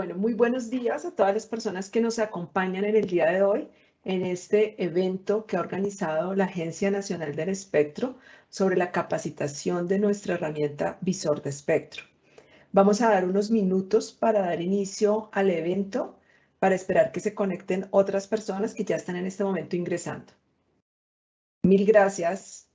Bueno, muy buenos días a todas las personas que nos acompañan en el día de hoy en este evento que ha organizado la Agencia Nacional del Espectro sobre la capacitación de nuestra herramienta Visor de Espectro. Vamos a dar unos minutos para dar inicio al evento, para esperar que se conecten otras personas que ya están en este momento ingresando. Mil gracias.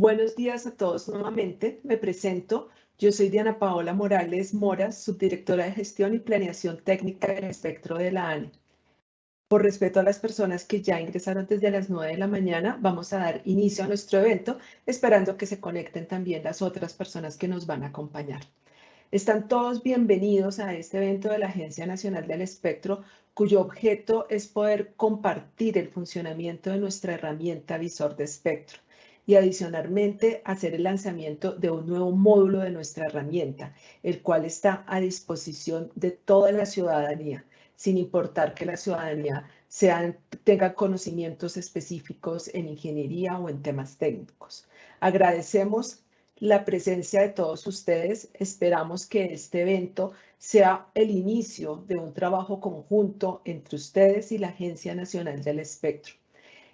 Buenos días a todos nuevamente. Me presento. Yo soy Diana Paola Morales Mora, subdirectora de Gestión y Planeación Técnica del Espectro de la ANE. Por respeto a las personas que ya ingresaron desde las 9 de la mañana, vamos a dar inicio a nuestro evento, esperando que se conecten también las otras personas que nos van a acompañar. Están todos bienvenidos a este evento de la Agencia Nacional del Espectro, cuyo objeto es poder compartir el funcionamiento de nuestra herramienta visor de espectro y adicionalmente hacer el lanzamiento de un nuevo módulo de nuestra herramienta, el cual está a disposición de toda la ciudadanía, sin importar que la ciudadanía tenga conocimientos específicos en ingeniería o en temas técnicos. Agradecemos la presencia de todos ustedes. Esperamos que este evento sea el inicio de un trabajo conjunto entre ustedes y la Agencia Nacional del Espectro.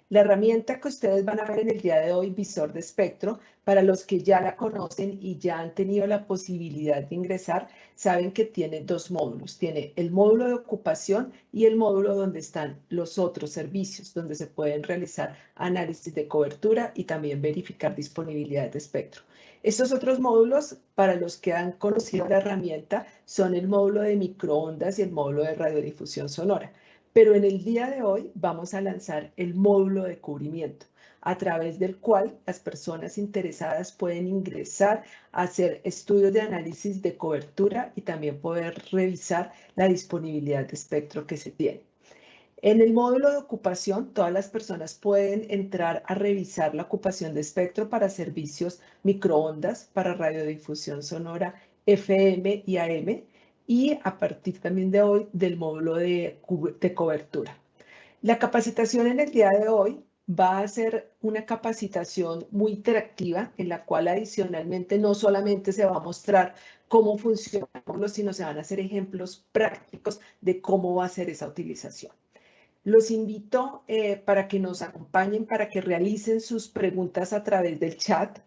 La herramienta que ustedes van a ver en el día de hoy, Visor de Espectro, para los que ya la conocen y ya han tenido la posibilidad de ingresar, saben que tiene dos módulos. Tiene el módulo de ocupación y el módulo donde están los otros servicios, donde se pueden realizar análisis de cobertura y también verificar disponibilidad de espectro. Estos otros módulos, para los que han conocido la herramienta, son el módulo de microondas y el módulo de radiodifusión sonora pero en el día de hoy vamos a lanzar el módulo de cubrimiento a través del cual las personas interesadas pueden ingresar a hacer estudios de análisis de cobertura y también poder revisar la disponibilidad de espectro que se tiene. En el módulo de ocupación, todas las personas pueden entrar a revisar la ocupación de espectro para servicios microondas, para radiodifusión sonora FM y AM, y a partir también de hoy del módulo de, cobertura. La capacitación en el día de hoy va a ser una capacitación muy interactiva en la cual adicionalmente no solamente se va a mostrar cómo funciona, sino se van a hacer ejemplos prácticos de cómo va a ser esa utilización. Los invito eh, para que nos acompañen, para que realicen sus preguntas a través del chat.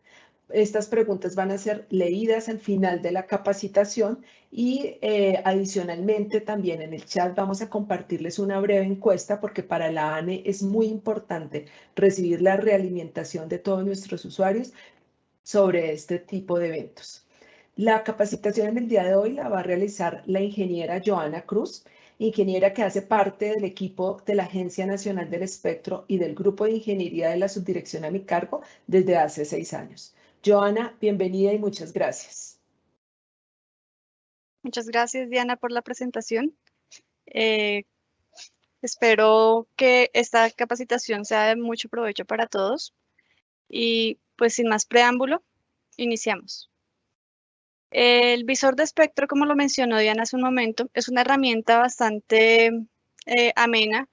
Estas preguntas van a ser leídas al final de la capacitación y eh, adicionalmente también en el chat vamos a compartirles una breve encuesta porque para la ANE es muy importante recibir la realimentación de todos nuestros usuarios sobre este tipo de eventos. La capacitación en el día de hoy la va a realizar la ingeniera Joana Cruz, ingeniera que hace parte del equipo de la Agencia Nacional del Espectro y del Grupo de Ingeniería de la Subdirección a mi cargo desde hace seis años. Joana, bienvenida y muchas gracias. Muchas gracias, Diana, por la presentación. Eh, espero que esta capacitación sea de mucho provecho para todos. Y pues sin más preámbulo, iniciamos. El visor de espectro, como lo mencionó Diana hace un momento, es una herramienta bastante eh, amena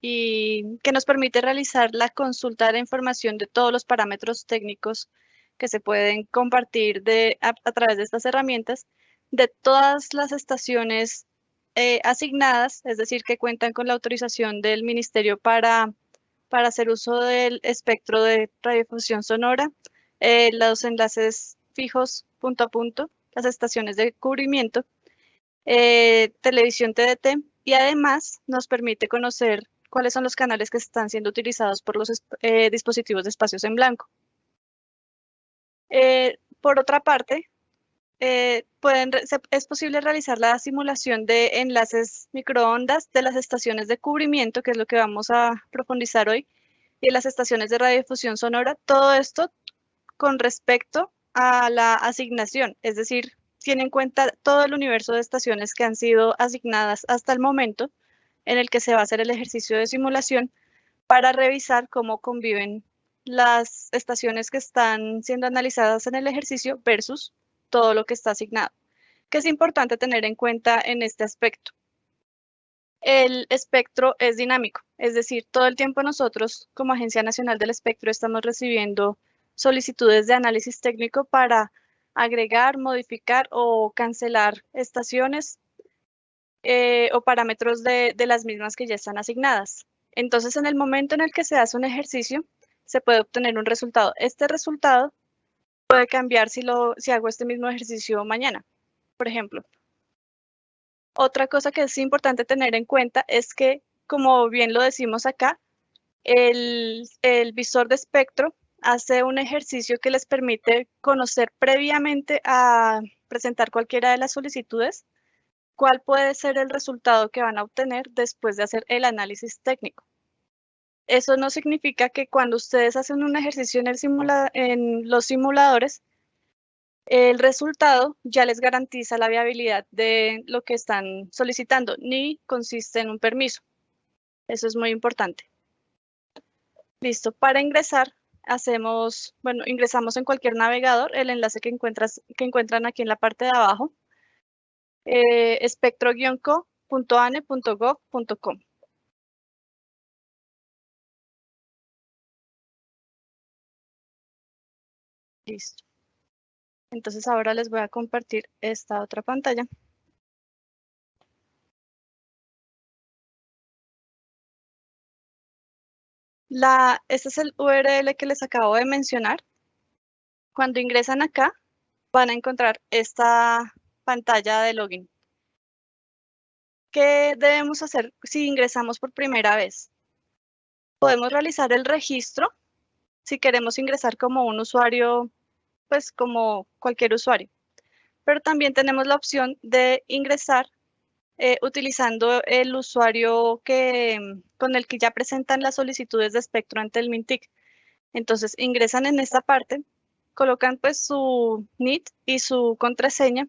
y que nos permite realizar la consulta de la información de todos los parámetros técnicos que se pueden compartir a, través de estas herramientas de todas las estaciones eh, asignadas, es decir, que cuentan con la autorización del Ministerio para, para hacer uso del espectro de radiodifusión sonora, eh, los enlaces fijos punto a punto, las estaciones de cubrimiento, eh, televisión TDT y además nos permite conocer cuáles son los canales que están siendo utilizados por los dispositivos de espacios en blanco. Eh, por otra parte, pueden, es posible realizar la simulación de enlaces microondas de las estaciones de cubrimiento, que es lo que vamos a profundizar hoy, y de las estaciones de radiodifusión sonora. Todo esto con respecto a la asignación, es decir, tiene en cuenta todo el universo de estaciones que han sido asignadas hasta el momento en el que se va a hacer el ejercicio de simulación para revisar cómo conviven las estaciones que están siendo analizadas en el ejercicio versus todo lo que está asignado, que es importante tener en cuenta en este aspecto. El espectro es dinámico, es decir, todo el tiempo nosotros como Agencia Nacional del Espectro estamos recibiendo solicitudes de análisis técnico para agregar, modificar o cancelar estaciones eh, o parámetros de, las mismas que ya están asignadas. Entonces, en el momento en el que se hace un ejercicio, se puede obtener un resultado. Este resultado puede cambiar si, lo, si hago este mismo ejercicio mañana, por ejemplo. Otra cosa que es importante tener en cuenta es que, como bien lo decimos acá, el, el visor de espectro hace un ejercicio que les permite conocer previamente a presentar cualquiera de las solicitudes cuál puede ser el resultado que van a obtener después de hacer el análisis técnico. Eso no significa que cuando ustedes hacen un ejercicio en, los simuladores, el resultado ya les garantiza la viabilidad de lo que están solicitando, ni consiste en un permiso. Eso es muy importante. Listo, para ingresar hacemos, bueno, ingresamos en cualquier navegador, el enlace que encuentran aquí en la parte de abajo, eh, espectro-co.ane.gov.com. Listo. Entonces ahora les voy a compartir esta otra pantalla. La, este es el URL que les acabo de mencionar. Cuando ingresan acá, van a encontrar esta pantalla de login. ¿Qué debemos hacer si ingresamos por primera vez? Podemos realizar el registro si queremos ingresar como un usuario, pues como cualquier usuario. Pero también tenemos la opción de ingresar eh, utilizando el usuario que, con el que ya presentan las solicitudes de espectro ante el MINTIC. Entonces ingresan en esta parte, colocan pues su NIT y su contraseña.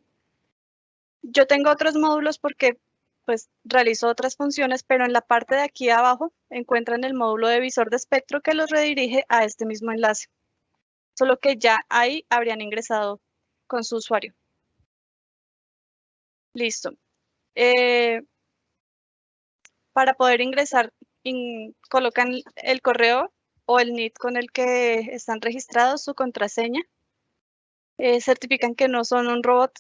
Yo tengo otros módulos porque pues realizo otras funciones, pero en la parte de aquí abajo encuentran el módulo de visor de espectro que los redirige a este mismo enlace. Solo que ya ahí habrían ingresado con su usuario. Listo. Eh, para poder ingresar, colocan el correo o el NIT con el que están registrados, su contraseña. Eh, certifican que no son un robot.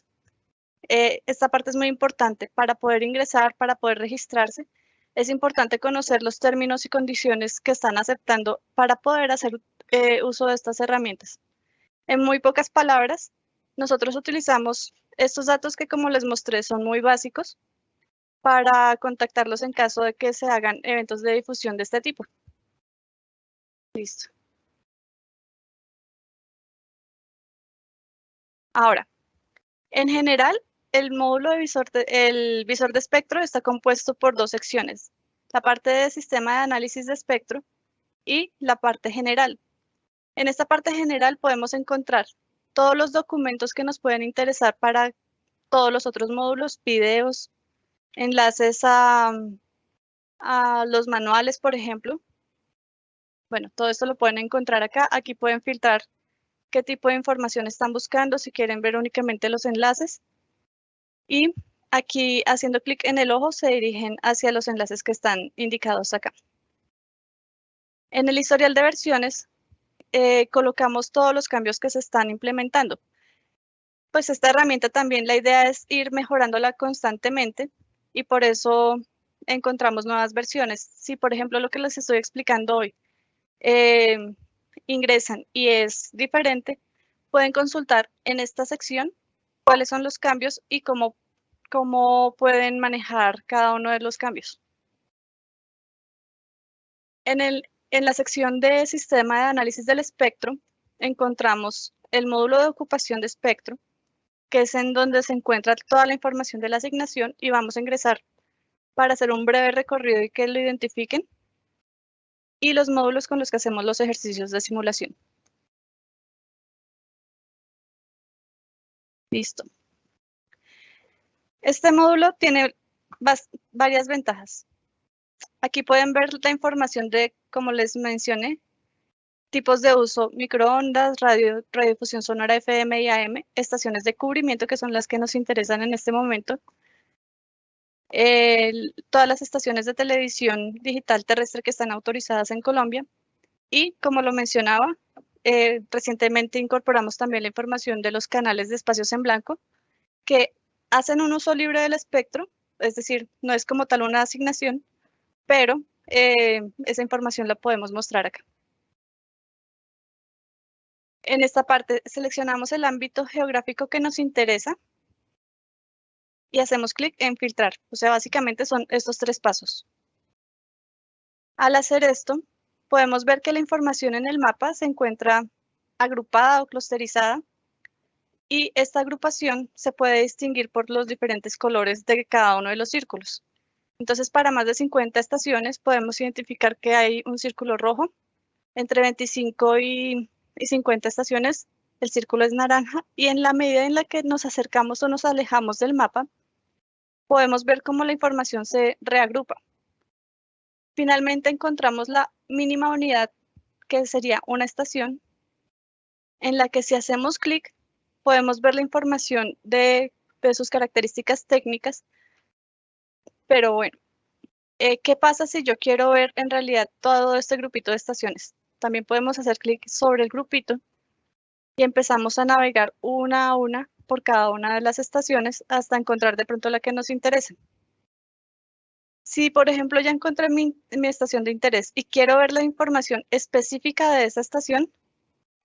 Eh, esta parte es muy importante. Para poder ingresar, para poder registrarse, es importante conocer los términos y condiciones que están aceptando para poder hacer uso de estas herramientas. En muy pocas palabras, nosotros utilizamos estos datos que como les mostré son muy básicos para contactarlos en caso de que se hagan eventos de difusión de este tipo. Listo. Ahora, en general, el módulo de visor de, el visor de espectro está compuesto por dos secciones, la parte de sistema de análisis de espectro y la parte general. En esta parte general podemos encontrar todos los documentos que nos pueden interesar para todos los otros módulos, videos, enlaces a, a los manuales, por ejemplo. Bueno, todo esto lo pueden encontrar acá. Aquí pueden filtrar qué tipo de información están buscando, si quieren ver únicamente los enlaces. Y aquí, haciendo clic en el ojo, se dirigen hacia los enlaces que están indicados acá. En el historial de versiones, eh, colocamos todos los cambios que se están implementando. Pues esta herramienta también la idea es ir mejorándola constantemente y por eso encontramos nuevas versiones. Si, por ejemplo, lo que les estoy explicando hoy eh, ingresan y es diferente, pueden consultar en esta sección cuáles son los cambios y cómo, cómo pueden manejar cada uno de los cambios. En, el, en la sección de Sistema de Análisis del Espectro encontramos el módulo de ocupación de espectro, que es en donde se encuentra toda la información de la asignación y vamos a ingresar para hacer un breve recorrido y que lo identifiquen y los módulos con los que hacemos los ejercicios de simulación. Listo. Este módulo tiene varias ventajas. Aquí pueden ver la información de, como les mencioné, tipos de uso, microondas, radio, radiodifusión sonora FM y AM, estaciones de cubrimiento, que son las que nos interesan en este momento, todas las estaciones de televisión digital terrestre que están autorizadas en Colombia. Y como lo mencionaba, eh, recientemente incorporamos también la información de los canales de espacios en blanco que hacen un uso libre del espectro, es decir, no es como tal una asignación, pero eh, esa información la podemos mostrar acá. En esta parte seleccionamos el ámbito geográfico que nos interesa y hacemos clic en filtrar. O sea, básicamente son estos tres pasos. Al hacer esto, podemos ver que la información en el mapa se encuentra agrupada o clusterizada y esta agrupación se puede distinguir por los diferentes colores de cada uno de los círculos. Entonces, para más de 50 estaciones podemos identificar que hay un círculo rojo. Entre 25 y, y 50 estaciones el círculo es naranja y en la medida en la que nos acercamos o nos alejamos del mapa, podemos ver cómo la información se reagrupa. Finalmente encontramos la mínima unidad, que sería una estación, en la que si hacemos clic, podemos ver la información de, sus características técnicas. Pero bueno, eh, ¿qué pasa si yo quiero ver en realidad todo este grupito de estaciones? También podemos hacer clic sobre el grupito y empezamos a navegar una a una por cada una de las estaciones hasta encontrar de pronto la que nos interese. Si, por ejemplo, ya encontré mi, estación de interés y quiero ver la información específica de esa estación,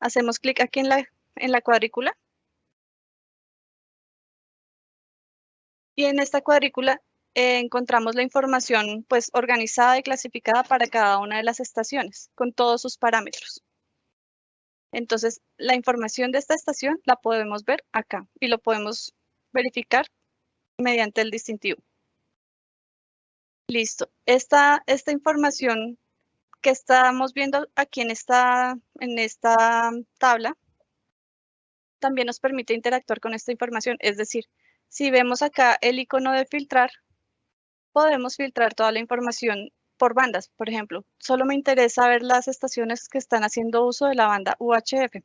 hacemos clic aquí en la, en la cuadrícula. Y en esta cuadrícula eh, encontramos la información pues, organizada y clasificada para cada una de las estaciones, con todos sus parámetros. Entonces, la información de esta estación la podemos ver acá y lo podemos verificar mediante el distintivo. Listo. Esta, esta información que estamos viendo aquí en esta, en esta tabla también nos permite interactuar con esta información. Es decir, si vemos acá el icono de filtrar, podemos filtrar toda la información por bandas, por ejemplo. Solo me interesa ver las estaciones que están haciendo uso de la banda UHF.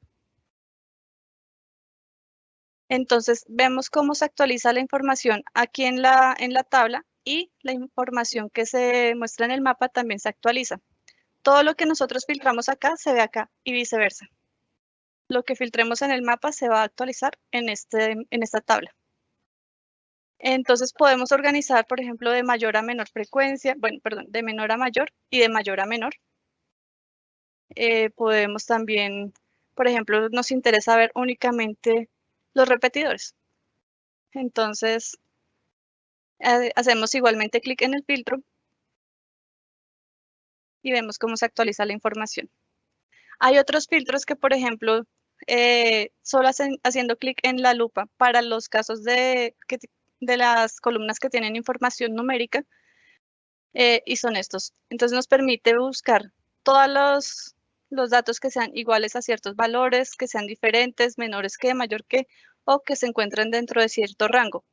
Entonces, vemos cómo se actualiza la información aquí en la, en la tabla y la información que se muestra en el mapa también se actualiza. Todo lo que nosotros filtramos acá se ve acá y viceversa. Lo que filtremos en el mapa se va a actualizar en, este, en esta tabla. Entonces podemos organizar, por ejemplo, de mayor a menor frecuencia, bueno, perdón, de menor a mayor y de mayor a menor. Eh, podemos también, por ejemplo, nos interesa ver únicamente los repetidores. Entonces, eh, hacemos igualmente clic en el filtro y vemos cómo se actualiza la información. Hay otros filtros que, por ejemplo, eh, solo haciendo clic en la lupa para los casos de de las columnas que tienen información numérica eh, y son estos. Entonces nos permite buscar todos los, los datos que sean iguales a ciertos valores, que sean diferentes, menores que, mayor que, o que se encuentren dentro de cierto rango.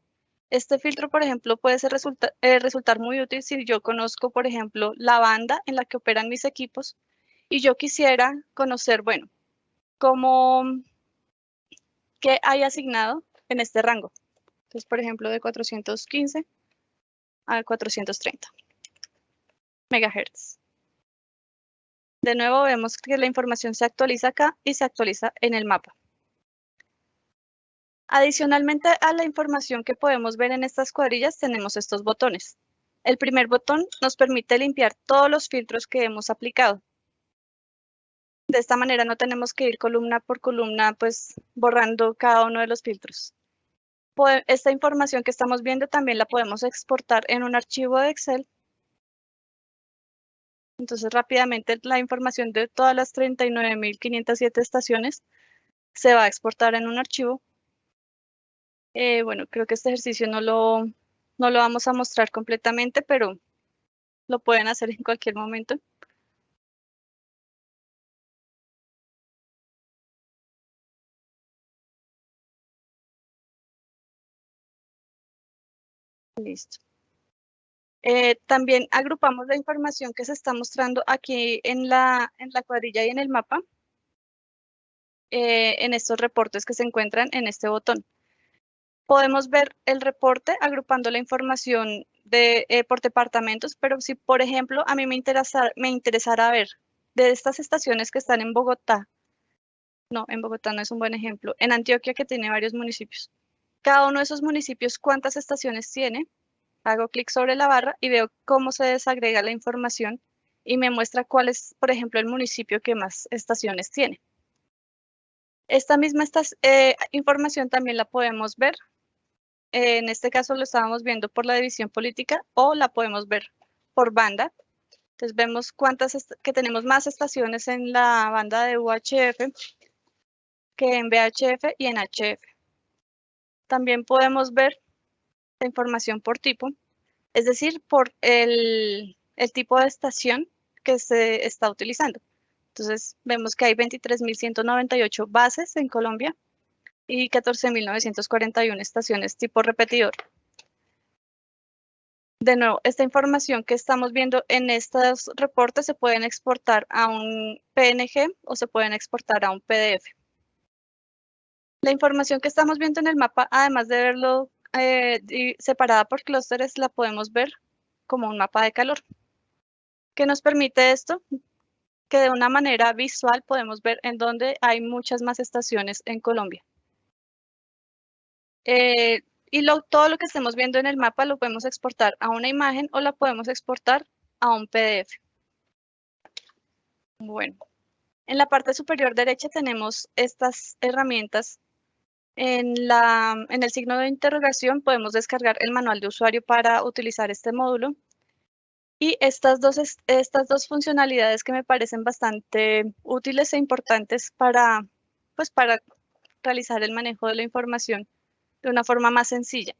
Este filtro, por ejemplo, puede ser eh, resultar muy útil si yo conozco, por ejemplo, la banda en la que operan mis equipos y yo quisiera conocer, bueno, cómo, qué hay asignado en este rango. Por ejemplo, de 415 a 430 megahertz. De nuevo vemos que la información se actualiza acá y se actualiza en el mapa. Adicionalmente a la información que podemos ver en estas cuadrillas, tenemos estos botones. El primer botón nos permite limpiar todos los filtros que hemos aplicado. De esta manera no tenemos que ir columna por columna, pues borrando cada uno de los filtros. Esta información que estamos viendo también la podemos exportar en un archivo de Excel. Entonces rápidamente la información de todas las 39.507 estaciones se va a exportar en un archivo eh, bueno, creo que este ejercicio no lo, no lo vamos a mostrar completamente, pero lo pueden hacer en cualquier momento. Listo. Eh, también agrupamos la información que se está mostrando aquí en la, en la cuadrilla y en el mapa, eh, en estos reportes que se encuentran en este botón podemos ver el reporte agrupando la información de, eh, por departamentos, pero si, por ejemplo, a mí me, interesa, me interesara ver de estas estaciones que están en Bogotá, no, en Bogotá no es un buen ejemplo, en Antioquia que tiene varios municipios. Cada uno de esos municipios, ¿cuántas estaciones tiene? Hago clic sobre la barra y veo cómo se desagrega la información y me muestra cuál es, por ejemplo, el municipio que más estaciones tiene. Esta misma eh, información también la podemos ver en este caso lo estábamos viendo por la división política o la podemos ver por banda. Entonces vemos cuántas que tenemos más estaciones en la banda de UHF que en VHF y en HF. También podemos ver la información por tipo, es decir, por el, el tipo de estación que se está utilizando. Entonces vemos que hay 23.198 bases en Colombia y 14.941 estaciones tipo repetidor. De nuevo, esta información que estamos viendo en estos reportes se pueden exportar a un PNG o se pueden exportar a un PDF. La información que estamos viendo en el mapa, además de verlo eh, separada por clústeres, la podemos ver como un mapa de calor. ¿Qué nos permite esto? Que de una manera visual podemos ver en dónde hay muchas más estaciones en Colombia. Eh, y todo lo que estemos viendo en el mapa lo podemos exportar a una imagen o la podemos exportar a un PDF. Bueno, en la parte superior derecha tenemos estas herramientas. En, el signo de interrogación podemos descargar el manual de usuario para utilizar este módulo. Y estas dos, estas dos funcionalidades que me parecen bastante útiles e importantes para, pues para realizar el manejo de la información de una forma más sencilla.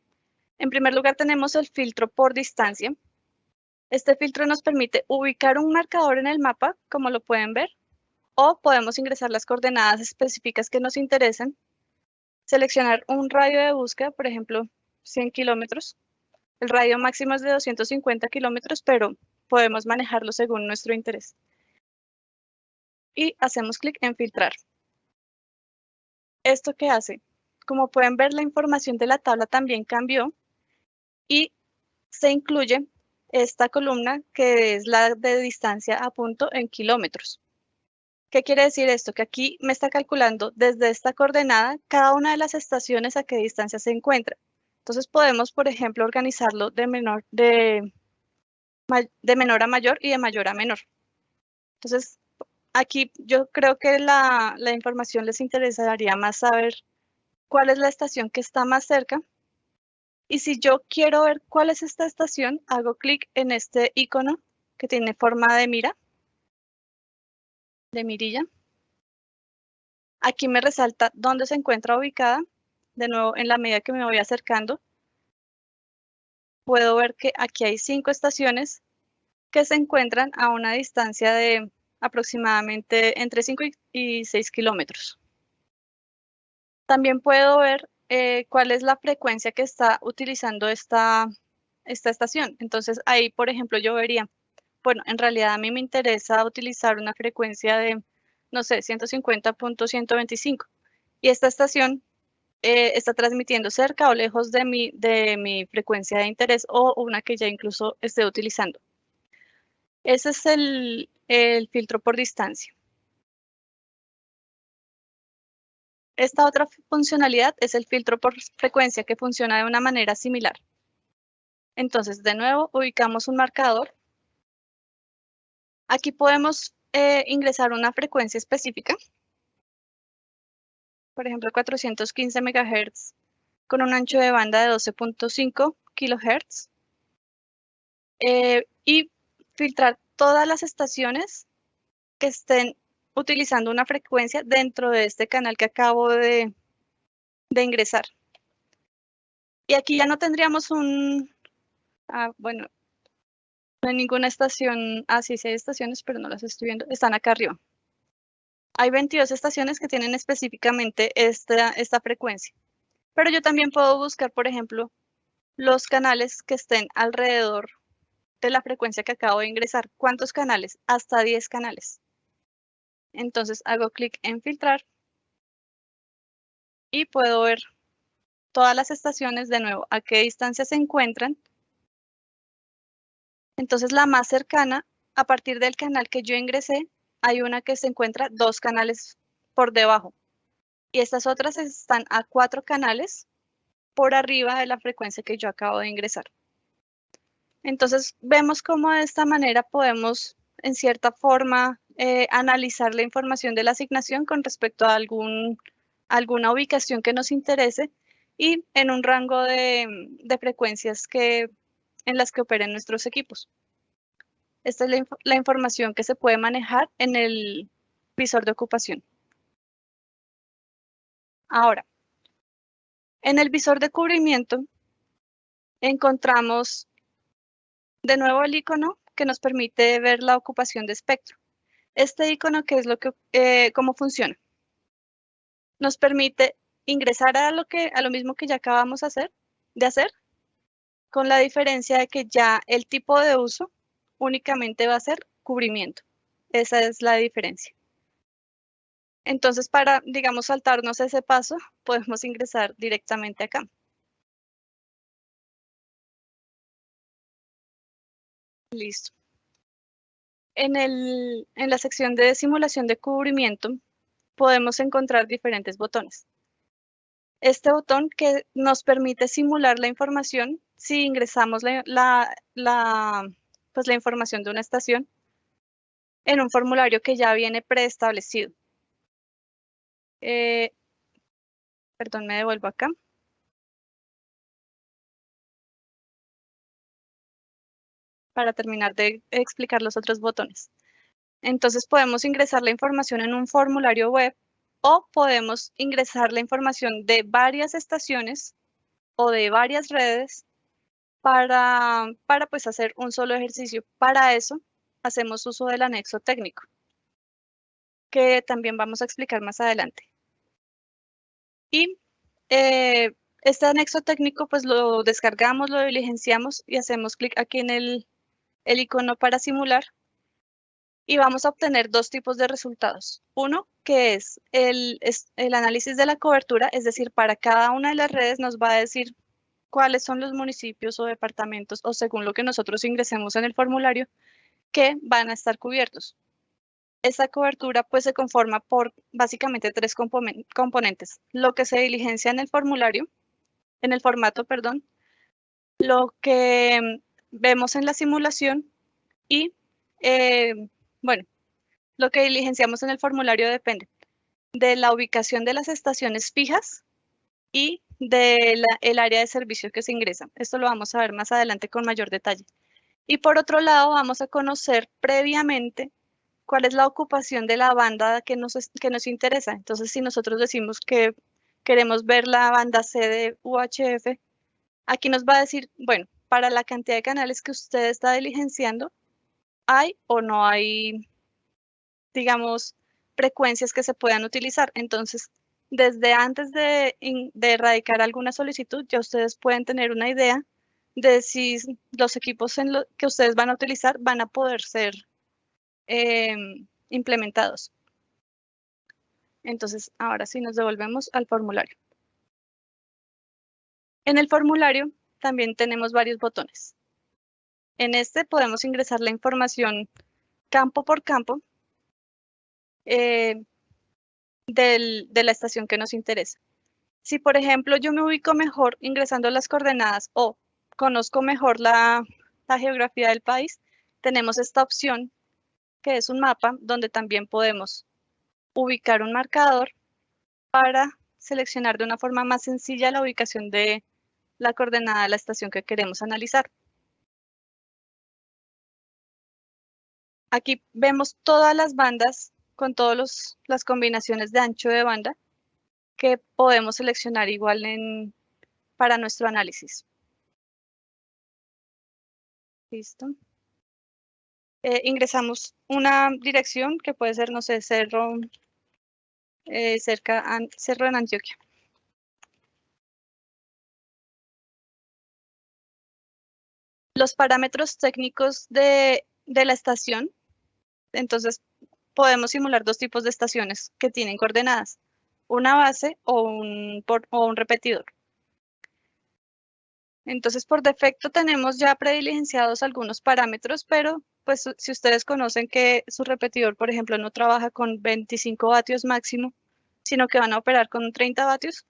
En primer lugar tenemos el filtro por distancia. Este filtro nos permite ubicar un marcador en el mapa, como lo pueden ver, o podemos ingresar las coordenadas específicas que nos interesen, seleccionar un radio de búsqueda, por ejemplo, 100 kilómetros. El radio máximo es de 250 kilómetros, pero podemos manejarlo según nuestro interés. Y hacemos clic en filtrar. ¿Esto qué hace? Como pueden ver, la información de la tabla también cambió y se incluye esta columna que es la de distancia a punto en kilómetros. ¿Qué quiere decir esto? Que aquí me está calculando desde esta coordenada cada una de las estaciones a qué distancia se encuentra. Entonces podemos, por ejemplo, organizarlo de menor, de, de menor a mayor y de mayor a menor. Entonces, aquí yo creo que la, la información les interesaría más saber cuál es la estación que está más cerca. Y si yo quiero ver cuál es esta estación, hago clic en este icono que tiene forma de mira, de mirilla. Aquí me resalta dónde se encuentra ubicada. De nuevo, en la medida que me voy acercando, puedo ver que aquí hay cinco estaciones que se encuentran a una distancia de aproximadamente entre 5 y 6 kilómetros. También puedo ver eh, cuál es la frecuencia que está utilizando esta, esta estación. Entonces ahí, por ejemplo, yo vería, bueno, en realidad a mí me interesa utilizar una frecuencia de, no sé, 150.125. Y esta estación eh, está transmitiendo cerca o lejos de mi, de mi frecuencia de interés o una que ya incluso esté utilizando. Ese es el, el filtro por distancia. Esta otra funcionalidad es el filtro por frecuencia que funciona de una manera similar. Entonces, de nuevo, ubicamos un marcador. Aquí podemos eh, ingresar una frecuencia específica. Por ejemplo, 415 MHz con un ancho de banda de 12.5 kHz. Eh, y filtrar todas las estaciones que estén utilizando una frecuencia dentro de este canal que acabo de, ingresar. Y aquí ya no tendríamos un, ah, bueno, no hay ninguna estación, ah, sí, sí hay estaciones, pero no las estoy viendo, están acá arriba. Hay 22 estaciones que tienen específicamente esta, esta frecuencia. Pero yo también puedo buscar, por ejemplo, los canales que estén alrededor de la frecuencia que acabo de ingresar. ¿Cuántos canales? Hasta 10 canales. Entonces hago clic en filtrar y puedo ver todas las estaciones de nuevo, a qué distancia se encuentran. Entonces la más cercana, a partir del canal que yo ingresé, hay una que se encuentra dos canales por debajo. Y estas otras están a cuatro canales por arriba de la frecuencia que yo acabo de ingresar. Entonces vemos cómo de esta manera podemos en cierta forma eh, analizar la información de la asignación con respecto a algún, alguna ubicación que nos interese y en un rango de, frecuencias que, en las que operen nuestros equipos. Esta es la, información que se puede manejar en el visor de ocupación. Ahora, en el visor de cubrimiento encontramos de nuevo el icono que nos permite ver la ocupación de espectro. Este icono, ¿qué es lo que, eh, cómo funciona? Nos permite ingresar a lo, que, a lo mismo que ya acabamos hacer, de hacer, con la diferencia de que ya el tipo de uso únicamente va a ser cubrimiento. Esa es la diferencia. Entonces, para, digamos, saltarnos ese paso, podemos ingresar directamente acá. Listo. En, el, en la sección de simulación de cubrimiento podemos encontrar diferentes botones. Este botón que nos permite simular la información si ingresamos la, la, pues la información de una estación en un formulario que ya viene preestablecido. Eh, perdón, me devuelvo acá. para terminar de explicar los otros botones. Entonces podemos ingresar la información en un formulario web o podemos ingresar la información de varias estaciones o de varias redes para, para pues hacer un solo ejercicio. Para eso hacemos uso del anexo técnico, que también vamos a explicar más adelante. Y eh, este anexo técnico pues lo descargamos, lo diligenciamos y hacemos clic aquí en el el icono para simular y vamos a obtener dos tipos de resultados. Uno, que es el, el, análisis de la cobertura, es decir, para cada una de las redes nos va a decir cuáles son los municipios o departamentos o según lo que nosotros ingresemos en el formulario que van a estar cubiertos. Esta cobertura pues se conforma por básicamente tres componentes. Lo que se diligencia en el formulario, en el formato, perdón, lo que vemos en la simulación y, eh, bueno, lo que diligenciamos en el formulario depende de la ubicación de las estaciones fijas y del el área de servicio que se ingresa. Esto lo vamos a ver más adelante con mayor detalle. Y por otro lado, vamos a conocer previamente cuál es la ocupación de la banda que nos, que nos interesa. Entonces, si nosotros decimos que queremos ver la banda C de UHF, aquí nos va a decir, bueno, para la cantidad de canales que usted está diligenciando, ¿hay o no hay, digamos, frecuencias que se puedan utilizar? Entonces, desde antes de, erradicar alguna solicitud, ya ustedes pueden tener una idea de si los equipos que ustedes van a utilizar van a poder ser em, implementados. Entonces, ahora sí nos devolvemos al formulario. En el formulario también tenemos varios botones. En este podemos ingresar la información campo por campo eh, de la estación que nos interesa. Si, por ejemplo, yo me ubico mejor ingresando las coordenadas o conozco mejor la, geografía del país, tenemos esta opción que es un mapa donde también podemos ubicar un marcador para seleccionar de una forma más sencilla la ubicación de la coordenada de la estación que queremos analizar. Aquí vemos todas las bandas con todas las combinaciones de ancho de banda que podemos seleccionar igual en, para nuestro análisis. Listo. Eh, ingresamos una dirección que puede ser, no sé, cerro, eh, cerca, cerro en Antioquia. Los parámetros técnicos de, de la estación, entonces podemos simular dos tipos de estaciones que tienen coordenadas, una base o un, o un repetidor. Entonces, por defecto tenemos ya prediligenciados algunos parámetros, pero pues si ustedes conocen que su repetidor, por ejemplo, no trabaja con 25 vatios máximo, sino que van a operar con 30 vatios,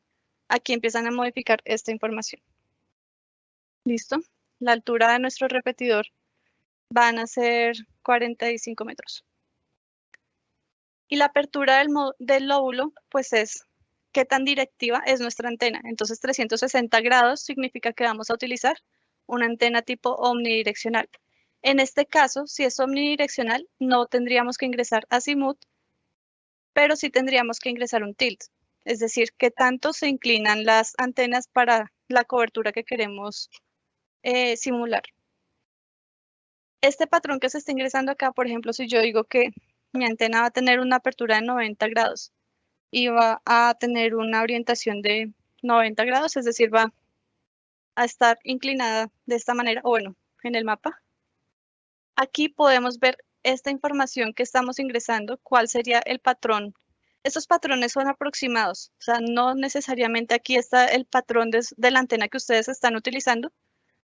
aquí empiezan a modificar esta información. ¿Listo? La altura de nuestro repetidor van a ser 45 metros. Y la apertura del, lóbulo, pues es qué tan directiva es nuestra antena. Entonces 360 grados significa que vamos a utilizar una antena tipo omnidireccional. En este caso, si es omnidireccional, no tendríamos que ingresar azimut, pero sí tendríamos que ingresar un tilt. Es decir, qué tanto se inclinan las antenas para la cobertura que queremos eh, simular. Este patrón que se está ingresando acá, por ejemplo, si yo digo que mi antena va a tener una apertura de 90 grados y va a tener una orientación de 90 grados, es decir, va a estar inclinada de esta manera, o bueno, en el mapa. Aquí podemos ver esta información que estamos ingresando, cuál sería el patrón. Estos patrones son aproximados, o sea, no necesariamente aquí está el patrón de, la antena que ustedes están utilizando,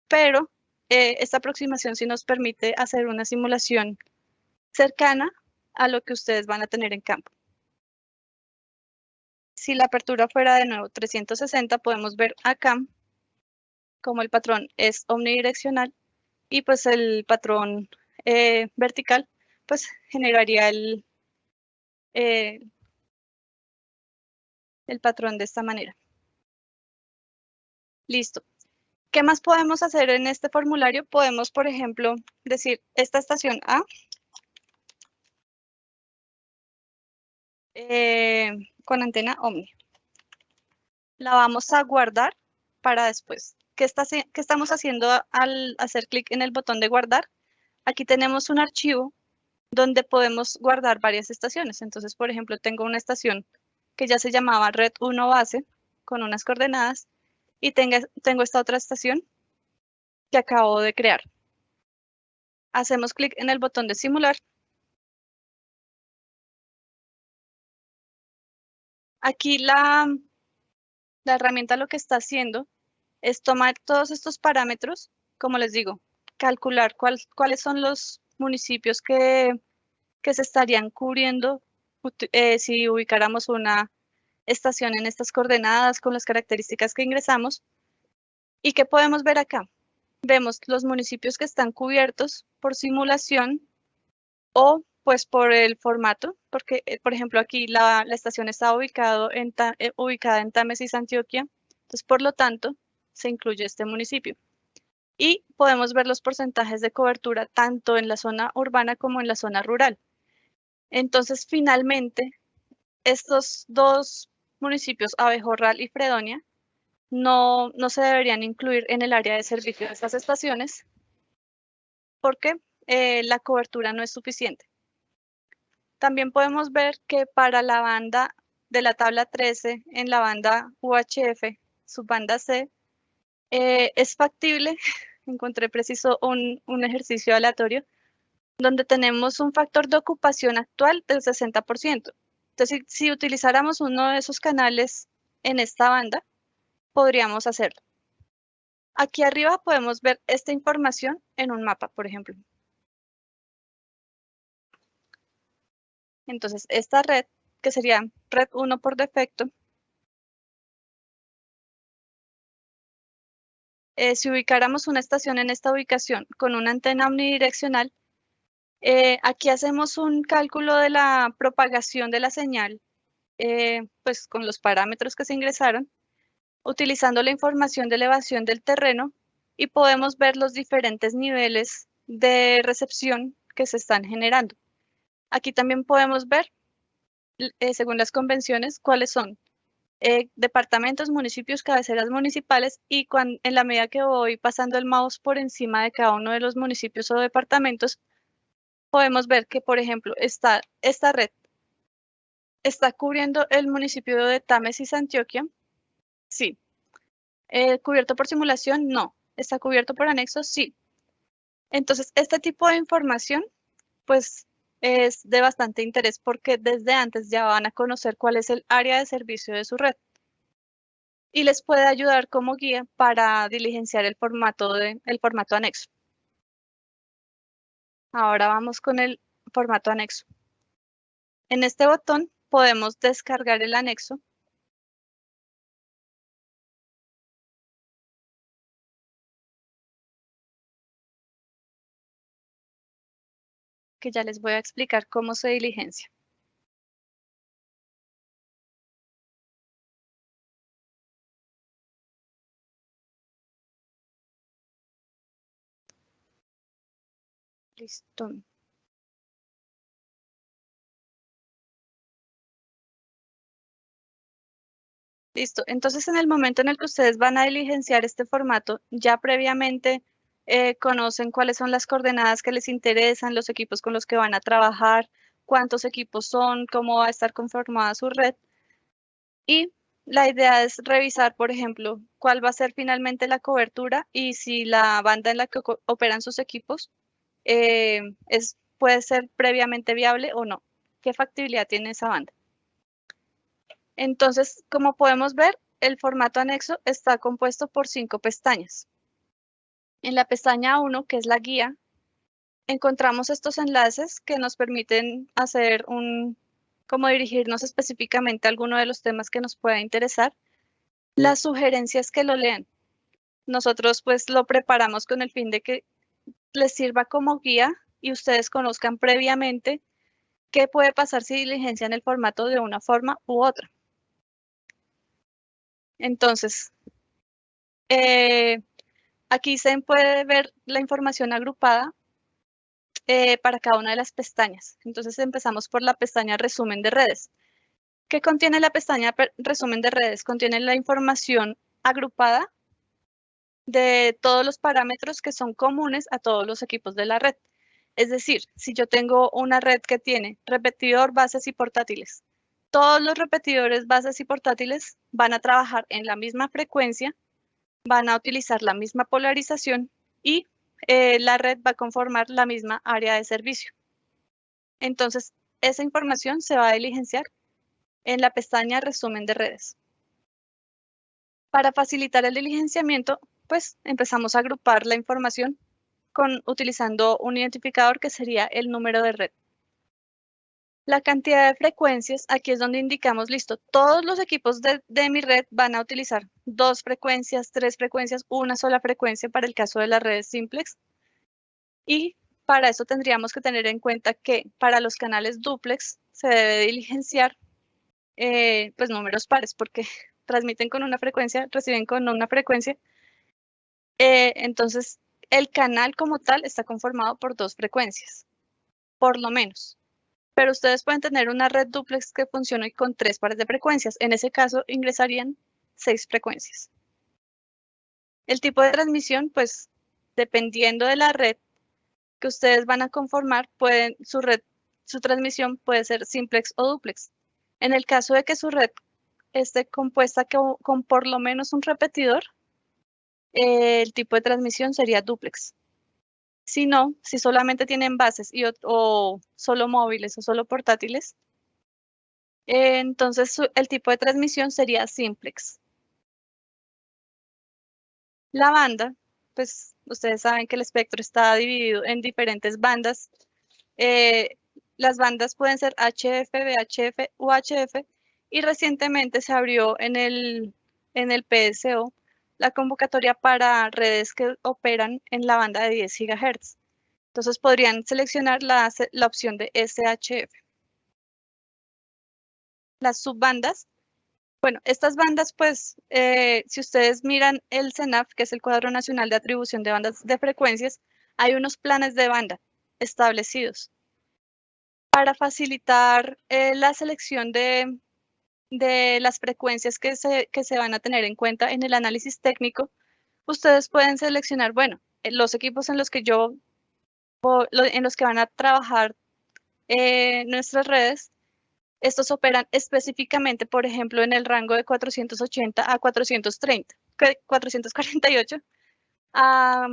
pero eh, esta aproximación sí nos permite hacer una simulación cercana a lo que ustedes van a tener en campo. Si la apertura fuera de nuevo 360, podemos ver acá como el patrón es omnidireccional y pues el patrón eh, vertical pues generaría el, eh, el patrón de esta manera. Listo. ¿Qué más podemos hacer en este formulario? Podemos, por ejemplo, decir esta estación A Eh, con antena Omni. La vamos a guardar para después. ¿Qué, estamos haciendo al hacer clic en el botón de guardar? Aquí tenemos un archivo donde podemos guardar varias estaciones. Entonces, por ejemplo, tengo una estación que ya se llamaba red 1 base con unas coordenadas y tengo esta otra estación que acabo de crear. Hacemos clic en el botón de simular Aquí la, la herramienta lo que está haciendo es tomar todos estos parámetros, como les digo, calcular cuáles son los municipios que, que se estarían cubriendo eh, si ubicáramos una estación en estas coordenadas con las características que ingresamos. ¿Y qué podemos ver acá? Vemos los municipios que están cubiertos por simulación o pues por el formato, porque eh, por ejemplo aquí la, estación está ubicado en eh, ubicada en Támesis, Antioquia, entonces por lo tanto se incluye este municipio. Y podemos ver los porcentajes de cobertura tanto en la zona urbana como en la zona rural. Entonces finalmente estos dos municipios, Abejorral y Fredonia, no, no se deberían incluir en el área de servicio de estas estaciones porque eh, la cobertura no es suficiente. También podemos ver que para la banda de la tabla 13 en la banda UHF, banda C, eh, es factible, encontré preciso un, un ejercicio aleatorio, donde tenemos un factor de ocupación actual del 60%. Entonces, si, utilizáramos uno de esos canales en esta banda, podríamos hacerlo. Aquí arriba podemos ver esta información en un mapa, por ejemplo. Entonces, esta red, que sería red 1 por defecto, eh, si ubicáramos una estación en esta ubicación con una antena omnidireccional, eh, aquí hacemos un cálculo de la propagación de la señal, eh, pues con los parámetros que se ingresaron, utilizando la información de elevación del terreno y podemos ver los diferentes niveles de recepción que se están generando. Aquí también podemos ver, eh, según las convenciones, cuáles son departamentos, municipios, cabeceras municipales y en la medida que voy pasando el mouse por encima de cada uno de los municipios o departamentos, podemos ver que, por ejemplo, esta, esta red está cubriendo el municipio de Támesis, Antioquia. Sí. Eh, ¿Cubierto por simulación? No. ¿Está cubierto por anexos? Sí. Entonces, este tipo de información, pues, es de bastante interés porque desde antes ya van a conocer cuál es el área de servicio de su red y les puede ayudar como guía para diligenciar el formato, formato anexo. Ahora vamos con el formato anexo. En este botón podemos descargar el anexo. Que ya les voy a explicar cómo se diligencia. Listo. Listo. Entonces, en el momento en el que ustedes van a diligenciar este formato, ya previamente eh, conocen cuáles son las coordenadas que les interesan, los equipos con los que van a trabajar, cuántos equipos son, cómo va a estar conformada su red. Y la idea es revisar, por ejemplo, cuál va a ser finalmente la cobertura y si la banda en la que operan sus equipos eh, es, puede ser previamente viable o no. ¿Qué factibilidad tiene esa banda? Entonces, como podemos ver, el formato anexo está compuesto por cinco pestañas. En la pestaña 1, que es la guía, encontramos estos enlaces que nos permiten hacer un, como dirigirnos específicamente a alguno de los temas que nos pueda interesar. Las sugerencias que lo lean. Nosotros pues lo preparamos con el fin de que les sirva como guía y ustedes conozcan previamente qué puede pasar si diligencian el formato de una forma u otra. Entonces, eh, aquí se puede ver la información agrupada eh, para cada una de las pestañas. Entonces empezamos por la pestaña resumen de redes. ¿Qué contiene la pestaña resumen de redes? Contiene la información agrupada de todos los parámetros que son comunes a todos los equipos de la red. Es decir, si yo tengo una red que tiene repetidor, bases y portátiles, todos los repetidores, bases y portátiles van a trabajar en la misma frecuencia, van a utilizar la misma polarización y eh, la red va a conformar la misma área de servicio. Entonces, esa información se va a diligenciar en la pestaña resumen de redes. Para facilitar el diligenciamiento, pues empezamos a agrupar la información con, utilizando un identificador que sería el número de red. La cantidad de frecuencias, aquí es donde indicamos, listo, todos los equipos de, de, mi red van a utilizar dos frecuencias, tres frecuencias, una sola frecuencia para el caso de las redes simplex. Y para eso tendríamos que tener en cuenta que para los canales duplex se debe diligenciar eh, pues números pares porque transmiten con una frecuencia, reciben con una frecuencia eh, entonces, el canal como tal está conformado por dos frecuencias, por lo menos. Pero ustedes pueden tener una red duplex que funcione con tres pares de frecuencias. En ese caso, ingresarían seis frecuencias. El tipo de transmisión, pues, dependiendo de la red que ustedes van a conformar, pueden, su red, su transmisión puede ser simplex o duplex. En el caso de que su red esté compuesta con por lo menos un repetidor, el tipo de transmisión sería duplex. Si no, si solamente tienen bases y, o solo móviles o solo portátiles, entonces el tipo de transmisión sería simplex. La banda, pues ustedes saben que el espectro está dividido en diferentes bandas. Eh, las bandas pueden ser HF, VHF, UHF y recientemente se abrió en el, en el PSO la convocatoria para redes que operan en la banda de 10 GHz. Entonces podrían seleccionar la, la opción de SHF. Las subbandas. Bueno, estas bandas, pues, eh, si ustedes miran el CENAF, que es el Cuadro Nacional de Atribución de Bandas de Frecuencias, hay unos planes de banda establecidos para facilitar eh, la selección de, de las frecuencias que se, que se van a tener en cuenta en el análisis técnico, ustedes pueden seleccionar, bueno, eh, los equipos en los que yo, en los que van a trabajar eh, nuestras redes, estos operan específicamente, por ejemplo, en el rango de 480 a 430, 448 a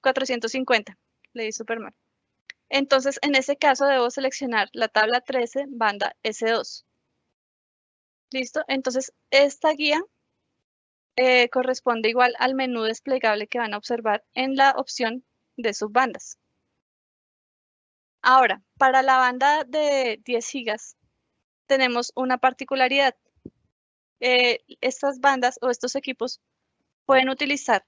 450, mm, le di super mal. Entonces, en ese caso debo seleccionar la tabla 13, banda S2. ¿Listo? Entonces, esta guía eh, corresponde igual al menú desplegable que van a observar en la opción de subbandas. Ahora, para la banda de 10 gigas, tenemos una particularidad. Eh, estas bandas o estos equipos pueden utilizar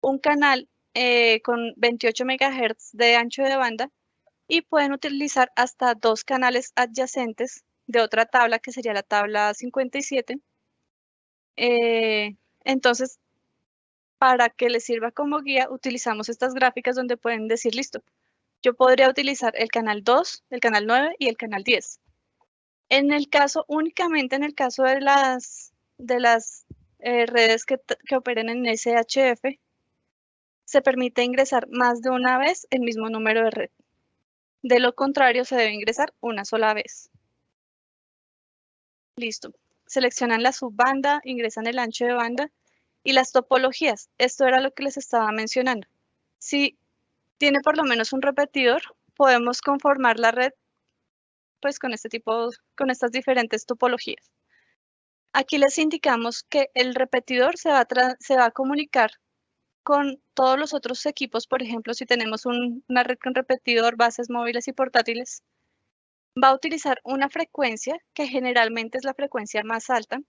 un canal eh, con 28 MHz de ancho de banda y pueden utilizar hasta dos canales adyacentes de otra tabla que sería la tabla 57. Eh, entonces, para que les sirva como guía, utilizamos estas gráficas donde pueden decir, listo, yo podría utilizar el canal 2, el canal 9 y el canal 10. En el caso, únicamente en el caso de las, de las eh, redes que, que operen en SHF, se permite ingresar más de una vez el mismo número de red. De lo contrario, se debe ingresar una sola vez. Listo. Seleccionan la subbanda, ingresan el ancho de banda y las topologías. Esto era lo que les estaba mencionando. Si tiene por lo menos un repetidor, podemos conformar la red pues con este tipo, con estas diferentes topologías. Aquí les indicamos que el repetidor se va a, comunicar con todos los otros equipos, por ejemplo, si tenemos una red con repetidor, bases móviles y portátiles, va a utilizar una frecuencia que generalmente es la frecuencia más alta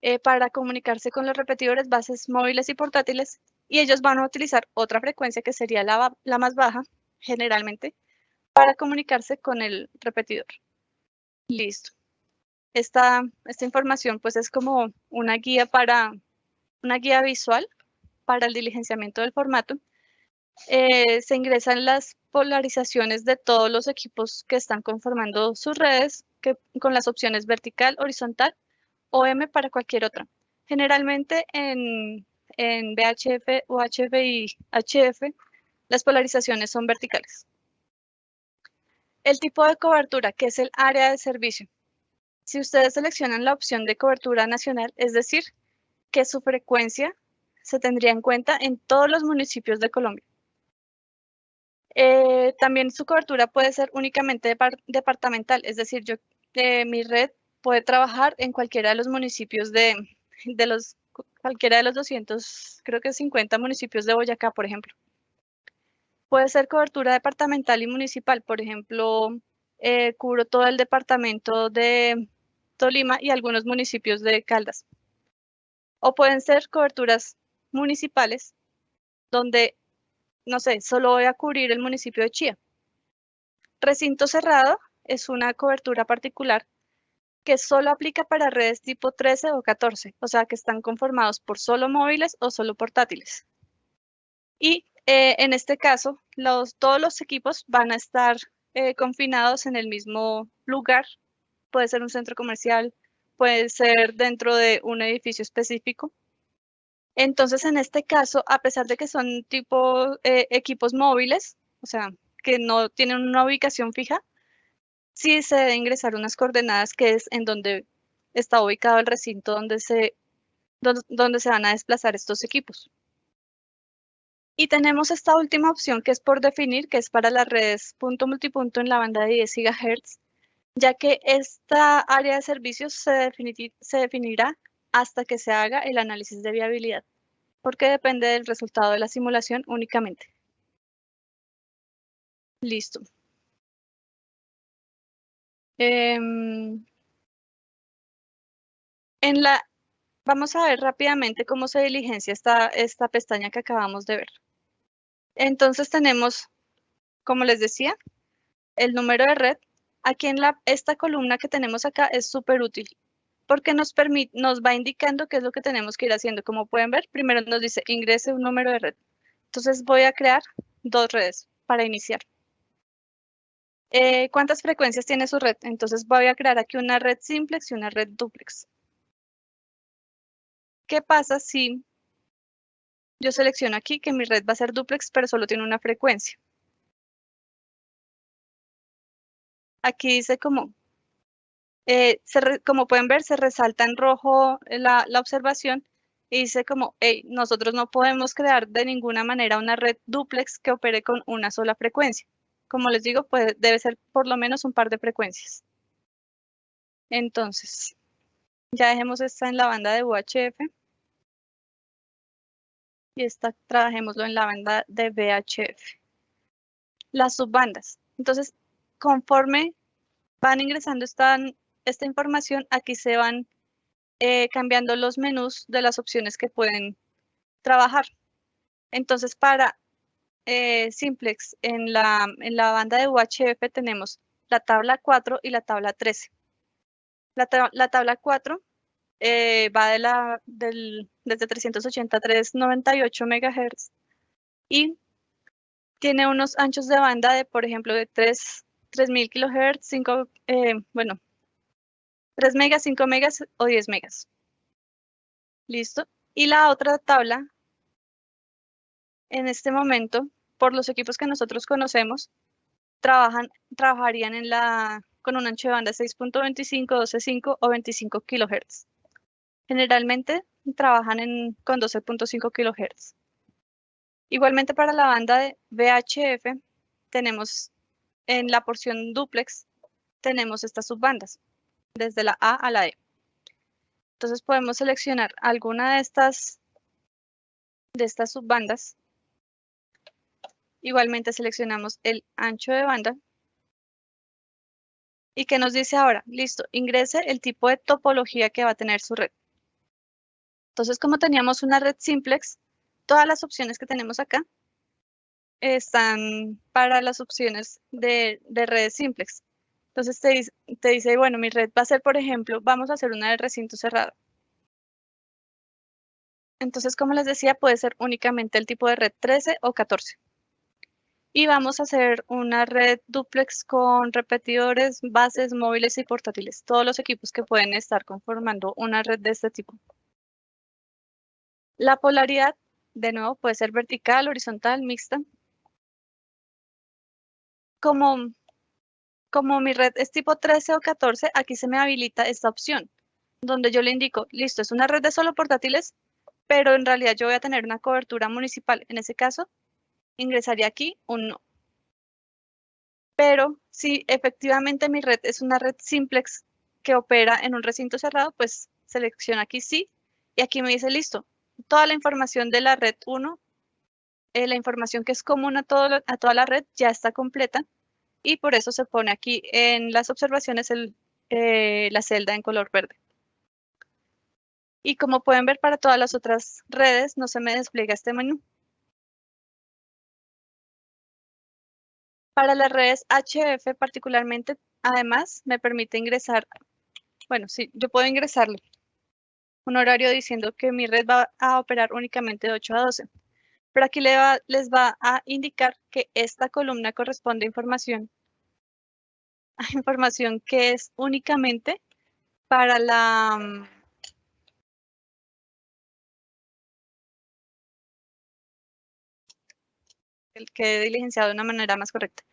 eh, para comunicarse con los repetidores bases móviles y portátiles y ellos van a utilizar otra frecuencia que sería la, la más baja generalmente para comunicarse con el repetidor. Listo. Esta, esta información pues es como una guía para una guía visual para el diligenciamiento del formato eh, se ingresan las polarizaciones de todos los equipos que están conformando sus redes que, con las opciones vertical, horizontal o M para cualquier otra. Generalmente en, en VHF, UHF y HF las polarizaciones son verticales. El tipo de cobertura, que es el área de servicio. Si ustedes seleccionan la opción de cobertura nacional, es decir, que su frecuencia se tendría en cuenta en todos los municipios de Colombia. Eh, también su cobertura puede ser únicamente departamental, es decir, yo, eh, mi red puede trabajar en cualquiera de los municipios de, los, cualquiera de los 200, creo que 50 municipios de Boyacá, por ejemplo. Puede ser cobertura departamental y municipal, por ejemplo, eh, cubro todo el departamento de Tolima y algunos municipios de Caldas. O pueden ser coberturas municipales, donde no sé, solo voy a cubrir el municipio de Chía. Recinto cerrado es una cobertura particular que solo aplica para redes tipo 13 o 14, o sea que están conformados por solo móviles o solo portátiles. Y eh, en este caso, todos los equipos van a estar eh, confinados en el mismo lugar. Puede ser un centro comercial, puede ser dentro de un edificio específico. Entonces, en este caso, a pesar de que son tipo eh, equipos móviles, o sea, que no tienen una ubicación fija, sí se debe ingresar unas coordenadas que es en donde está ubicado el recinto donde se, donde, se van a desplazar estos equipos. Y tenemos esta última opción que es por definir, que es para las redes punto multipunto en la banda de 10 GHz, ya que esta área de servicios se, se definirá hasta que se haga el análisis de viabilidad, porque depende del resultado de la simulación únicamente. Listo. Em, en la, vamos a ver rápidamente cómo se diligencia esta, esta pestaña que acabamos de ver. Entonces tenemos, como les decía, el número de red. Aquí en la, esta columna que tenemos acá es súper útil porque nos, permite, nos va indicando qué es lo que tenemos que ir haciendo. Como pueden ver, primero nos dice ingrese un número de red. Entonces voy a crear dos redes para iniciar. Eh, ¿Cuántas frecuencias tiene su red? Entonces voy a crear aquí una red simplex y una red duplex. ¿Qué pasa si yo selecciono aquí que mi red va a ser duplex, pero solo tiene una frecuencia? Aquí dice como, eh, como pueden ver, se resalta en rojo la, la observación y dice como, hey, nosotros no podemos crear de ninguna manera una red duplex que opere con una sola frecuencia. Como les digo, debe ser por lo menos un par de frecuencias. Entonces, ya dejemos esta en la banda de UHF. Y esta trabajémoslo en la banda de VHF. Las subbandas. Entonces, conforme van ingresando esta, esta información, aquí se van eh, cambiando los menús de las opciones que pueden trabajar. Entonces, para eh, simplex en la, en la banda de UHF tenemos la tabla 4 y la tabla 13. La, tabla 4 eh, va de la, del, desde 380 a 398 MHz y tiene unos anchos de banda de, por ejemplo, de 3, 3000 kHz, 5, bueno, 3 megas, 5 megas o 10 megas. Listo. Y la otra tabla, en este momento, por los equipos que nosotros conocemos, trabajan, trabajarían en la, con un ancho de banda 6.25, 12.5 o 25 kHz. Generalmente trabajan en, con 12.5 kHz. Igualmente para la banda de VHF tenemos en la porción duplex tenemos estas subbandas, desde la A a la E. Entonces podemos seleccionar alguna de estas, de estas subbandas Igualmente seleccionamos el ancho de banda. ¿Y qué nos dice ahora? Listo, ingrese el tipo de topología que va a tener su red. Entonces, como teníamos una red simplex, todas las opciones que tenemos acá están para las opciones de, redes simplex. Entonces te, dice, bueno, mi red va a ser, por ejemplo, vamos a hacer una de recinto cerrado. Entonces, como les decía, puede ser únicamente el tipo de red 13 o 14 y vamos a hacer una red duplex con repetidores, bases móviles y portátiles, todos los equipos que pueden estar conformando una red de este tipo. La polaridad, de nuevo, puede ser vertical, horizontal, mixta. Como, como mi red es tipo 13 o 14, aquí se me habilita esta opción, donde yo le indico, listo, es una red de solo portátiles, pero en realidad yo voy a tener una cobertura municipal. En ese caso, ingresaría aquí un no. Pero si efectivamente mi red es una red simplex que opera en un recinto cerrado, pues selecciono aquí sí y aquí me dice listo. Toda la información de la red 1, eh, la información que es común a toda la red ya está completa y por eso se pone aquí en las observaciones eh, la celda en color verde. Y como pueden ver para todas las otras redes no se me despliega este menú. Para las redes HF particularmente, además, me permite ingresar, bueno, sí, yo puedo ingresarle un horario diciendo que mi red va a operar únicamente de 8 a 12. Pero aquí les va, a indicar que esta columna corresponde a información, información que es únicamente para la, el que he diligenciado de una manera más correcta.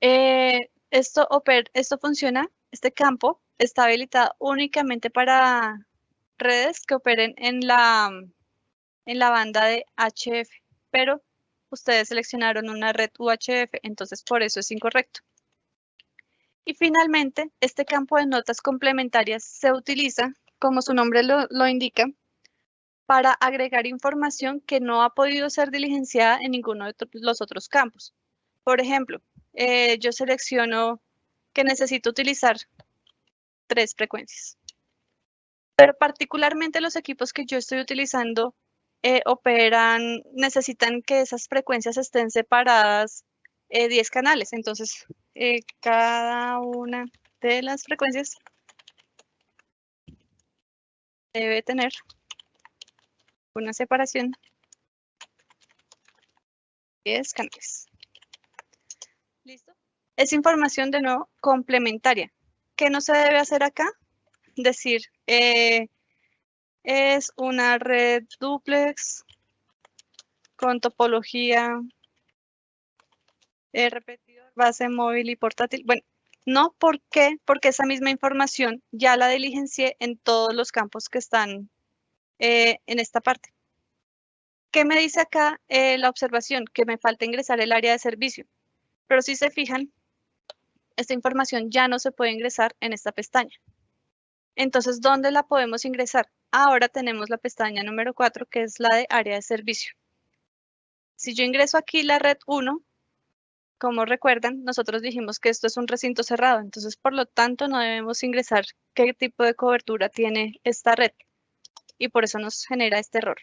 Eh, esto, esto funciona, este campo está habilitado únicamente para redes que operen en la, en la banda de HF, pero ustedes seleccionaron una red UHF, entonces por eso es incorrecto. Y finalmente, este campo de notas complementarias se utiliza, como su nombre lo, indica, para agregar información que no ha podido ser diligenciada en ninguno de los otros campos. Por ejemplo, eh, yo selecciono que necesito utilizar tres frecuencias. Pero particularmente los equipos que yo estoy utilizando eh, operan, necesitan que esas frecuencias estén separadas 10 eh, canales. Entonces, cada una de las frecuencias debe tener una separación 10 canales. ¿Listo? Es información de nuevo complementaria. ¿Qué no se debe hacer acá? Decir, eh, es una red duplex con topología repetidor, base móvil y portátil. Bueno, no, ¿por qué? Porque esa misma información ya la diligencié en todos los campos que están eh, en esta parte. ¿Qué me dice acá eh, la observación? Que me falta ingresar el área de servicio. Pero si se fijan, esta información ya no se puede ingresar en esta pestaña. Entonces, ¿dónde la podemos ingresar? Ahora tenemos la pestaña número 4, que es la de área de servicio. Si yo ingreso aquí la red 1, como recuerdan, nosotros dijimos que esto es un recinto cerrado, entonces por lo tanto no debemos ingresar qué tipo de cobertura tiene esta red y por eso nos genera este error.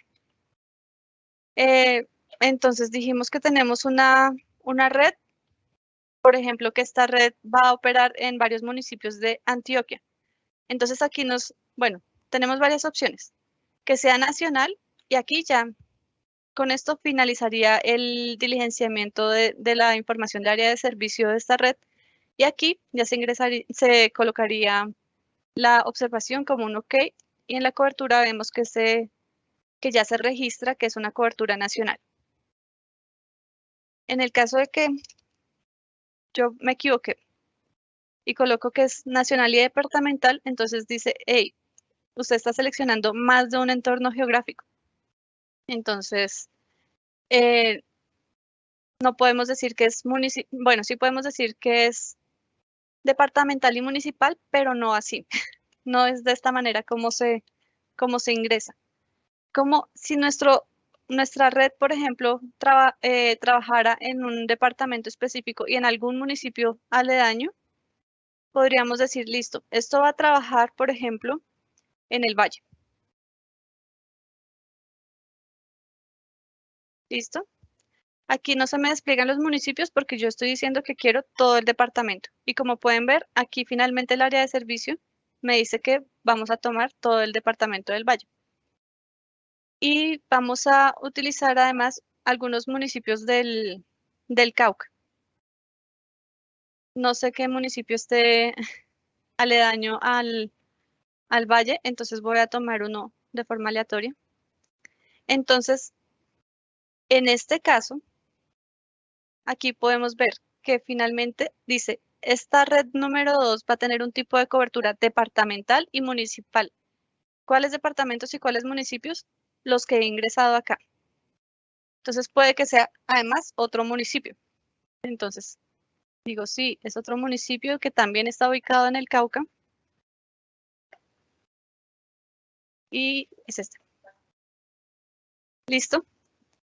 Eh, entonces dijimos que tenemos una, una red, por ejemplo, que esta red va a operar en varios municipios de Antioquia. Entonces aquí nos, bueno, tenemos varias opciones. Que sea nacional y aquí ya con esto finalizaría el diligenciamiento de, la información de área de servicio de esta red y aquí ya se, ingresaría, se colocaría la observación como un OK y en la cobertura vemos que, se, que ya se registra que es una cobertura nacional. En el caso de que yo me equivoque y coloco que es nacional y departamental, entonces dice, hey, usted está seleccionando más de un entorno geográfico. Entonces, eh, no podemos decir que es municipal, bueno, sí podemos decir que es departamental y municipal, pero no así. No es de esta manera como se, se ingresa. Como si nuestro, nuestra red, por ejemplo, eh, trabajara en un departamento específico y en algún municipio aledaño, podríamos decir, listo, esto va a trabajar, por ejemplo, en el valle. ¿Listo? Aquí no se me despliegan los municipios porque yo estoy diciendo que quiero todo el departamento. Y como pueden ver, aquí finalmente el área de servicio me dice que vamos a tomar todo el departamento del Valle. Y vamos a utilizar además algunos municipios del, del Cauca. No sé qué municipio esté aledaño al, al valle, entonces voy a tomar uno de forma aleatoria. Entonces, en este caso, aquí podemos ver que finalmente dice, esta red número 2 va a tener un tipo de cobertura departamental y municipal. ¿Cuáles departamentos y cuáles municipios? Los que he ingresado acá. Entonces puede que sea además otro municipio. Entonces, digo, sí, es otro municipio que también está ubicado en el Cauca. Y es este. ¿Listo?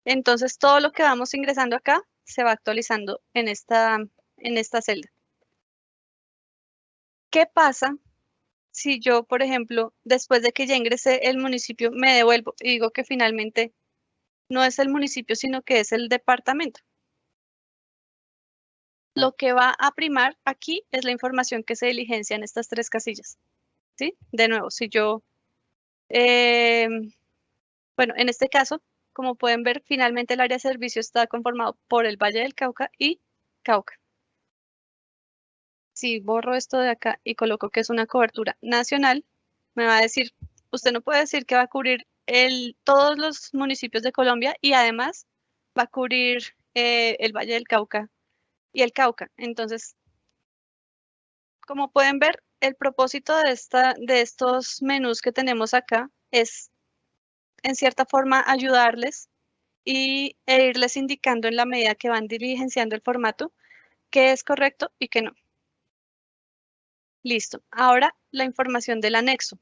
Entonces, todo lo que vamos ingresando acá se va actualizando en esta, en esta celda. ¿Qué pasa si yo, por ejemplo, después de que ya ingresé el municipio, me devuelvo y digo que finalmente no es el municipio, sino que es el departamento? Lo que va a primar aquí es la información que se diligencia en estas tres casillas. ¿Sí? De nuevo, si yo, eh, bueno, en este caso, como pueden ver, finalmente el área de servicio está conformado por el Valle del Cauca y Cauca. Si borro esto de acá y coloco que es una cobertura nacional, me va a decir, usted no puede decir que va a cubrir todos los municipios de Colombia y además va a cubrir eh, el Valle del Cauca y el Cauca. Entonces, como pueden ver, el propósito de, esta, de estos menús que tenemos acá es, en cierta forma, ayudarles y, e irles indicando en la medida que van diligenciando el formato qué es correcto y qué no. Listo. Ahora la información del anexo.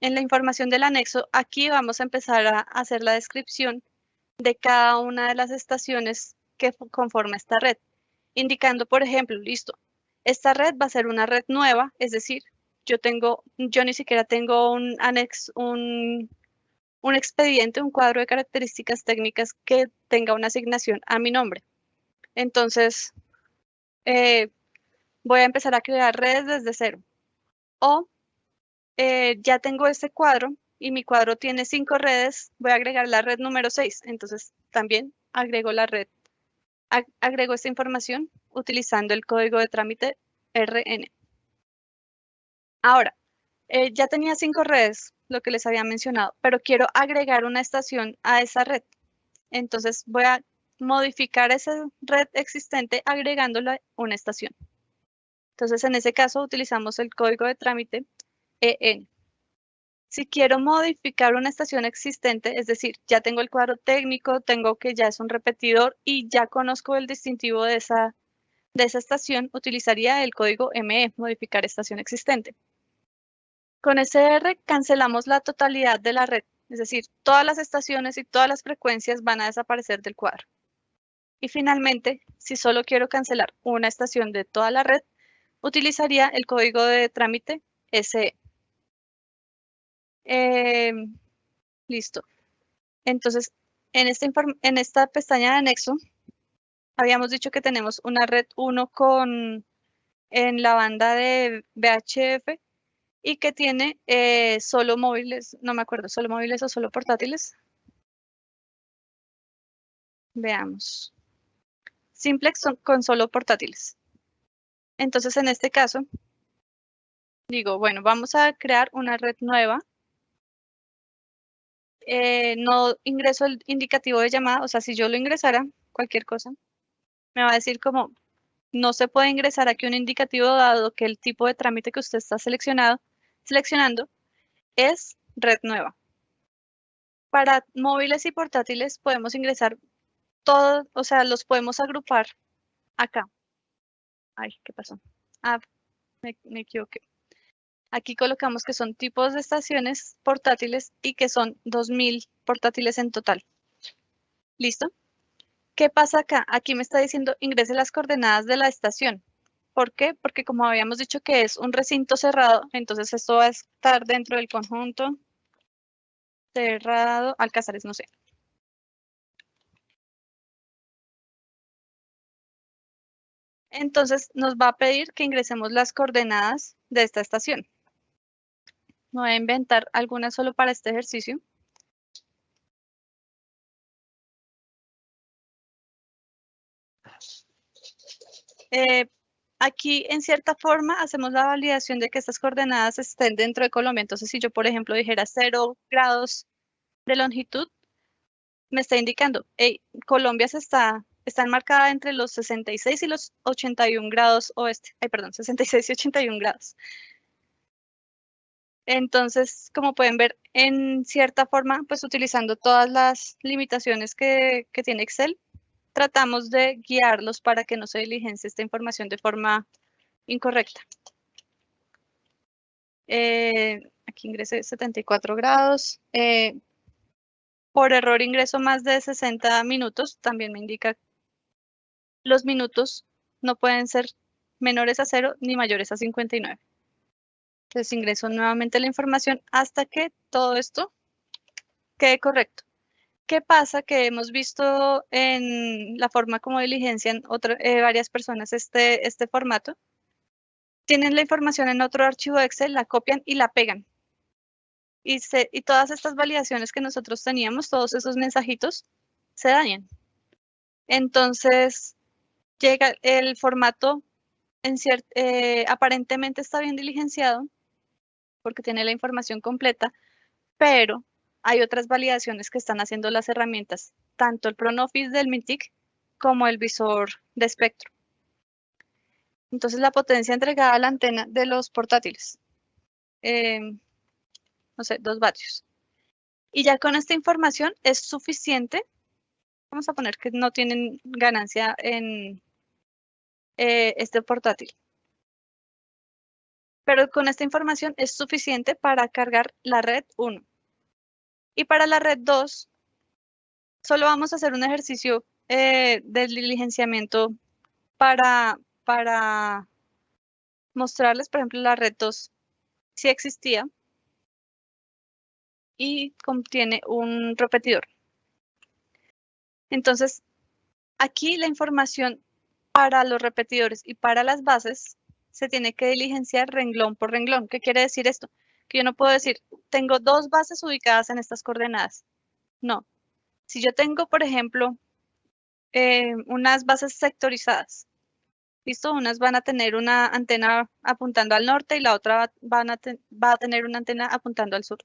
En la información del anexo, aquí vamos a empezar a hacer la descripción de cada una de las estaciones que conforma esta red, indicando, por ejemplo, listo, esta red va a ser una red nueva, es decir, yo tengo, yo ni siquiera tengo un anexo, un, expediente, un cuadro de características técnicas que tenga una asignación a mi nombre. Entonces, eh, voy a empezar a crear redes desde cero. O eh, ya tengo este cuadro y mi cuadro tiene cinco redes, voy a agregar la red número 6. Entonces, también agrego la red, agrego esta información utilizando el código de trámite RN. Ahora, eh, ya tenía cinco redes, lo que les había mencionado, pero quiero agregar una estación a esa red. Entonces voy a modificar esa red existente agregándola una estación. Entonces en ese caso utilizamos el código de trámite EN. Si quiero modificar una estación existente, es decir, ya tengo el cuadro técnico, tengo que ya es un repetidor y ya conozco el distintivo de esa, de esa estación, utilizaría el código ME, modificar estación existente. Con SR cancelamos la totalidad de la red, es decir, todas las estaciones y todas las frecuencias van a desaparecer del cuadro. Y finalmente, si solo quiero cancelar una estación de toda la red, utilizaría el código de trámite SE. Em, listo. Entonces, en esta, en esta pestaña de anexo, habíamos dicho que tenemos una red 1 con en la banda de VHF y que tiene eh, solo móviles, no me acuerdo, solo móviles o solo portátiles. Veamos. Simplex con solo portátiles. Entonces, en este caso, digo, bueno, vamos a crear una red nueva. Eh, no ingreso el indicativo de llamada, o sea, si yo lo ingresara, cualquier cosa, me va a decir como, no se puede ingresar aquí un indicativo dado que el tipo de trámite que usted está seleccionado seleccionando es red nueva. Para móviles y portátiles podemos ingresar todos, o sea, los podemos agrupar acá. Ay, ¿qué pasó? Ah, me, me equivoqué. Aquí colocamos que son tipos de estaciones portátiles y que son 2.000 portátiles en total. ¿Listo? ¿Qué pasa acá? Aquí me está diciendo ingrese las coordenadas de la estación. ¿Por qué? Porque como habíamos dicho que es un recinto cerrado, entonces esto va a estar dentro del conjunto cerrado, Alcázares, no sé. Entonces nos va a pedir que ingresemos las coordenadas de esta estación. Voy a inventar algunas solo para este ejercicio. Eh, Aquí, en cierta forma, hacemos la validación de que estas coordenadas estén dentro de Colombia. Entonces, si yo, por ejemplo, dijera 0 grados de longitud, me está indicando, Colombia se está, está enmarcada entre los 66 y los 81 grados oeste. Ay, perdón, 66 y 81 grados. Entonces, como pueden ver, en cierta forma, pues utilizando todas las limitaciones que, tiene Excel, tratamos de guiarlos para que no se diligencie esta información de forma incorrecta. Eh, aquí ingresé 74 grados. Eh, por error ingreso más de 60 minutos. También me indica los minutos no pueden ser menores a 0 ni mayores a 59. Entonces ingreso nuevamente la información hasta que todo esto quede correcto. ¿Qué pasa? Que hemos visto en la forma como diligencian eh, varias personas este, este formato. Tienen la información en otro archivo Excel, la copian y la pegan. Y, y todas estas validaciones que nosotros teníamos, todos esos mensajitos, se dañan. Entonces, llega el formato, en eh, aparentemente está bien diligenciado, porque tiene la información completa, pero hay otras validaciones que están haciendo las herramientas, tanto el ProNoffice del MINTIC como el visor de espectro. Entonces la potencia entregada a la antena de los portátiles. Em, no sé, 2 vatios. Y ya con esta información es suficiente. Vamos a poner que no tienen ganancia en eh, este portátil. Pero con esta información es suficiente para cargar la red 1. Y para la red 2, solo vamos a hacer un ejercicio eh, de diligenciamiento para, para mostrarles, por ejemplo, la red 2 si existía y contiene un repetidor. Entonces, aquí la información para los repetidores y para las bases se tiene que diligenciar renglón por renglón. ¿Qué quiere decir esto? Que yo no puedo decir, tengo dos bases ubicadas en estas coordenadas. No. Si yo tengo, por ejemplo, eh, unas bases sectorizadas, ¿listo? Unas van a tener una antena apuntando al norte y la otra va a tener una antena apuntando al sur.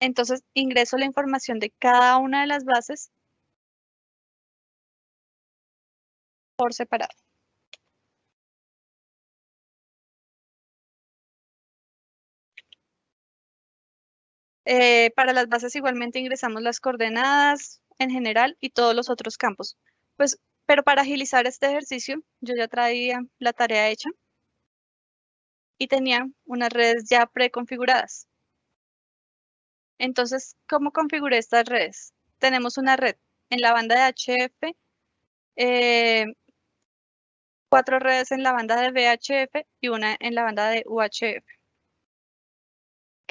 Entonces, ingreso la información de cada una de las bases por separado. Eh, para las bases igualmente ingresamos las coordenadas en general y todos los otros campos. Pues, pero para agilizar este ejercicio, yo ya traía la tarea hecha y tenía unas redes ya preconfiguradas. Entonces, ¿cómo configuré estas redes? Tenemos una red en la banda de HF, eh, cuatro redes en la banda de VHF y una en la banda de UHF.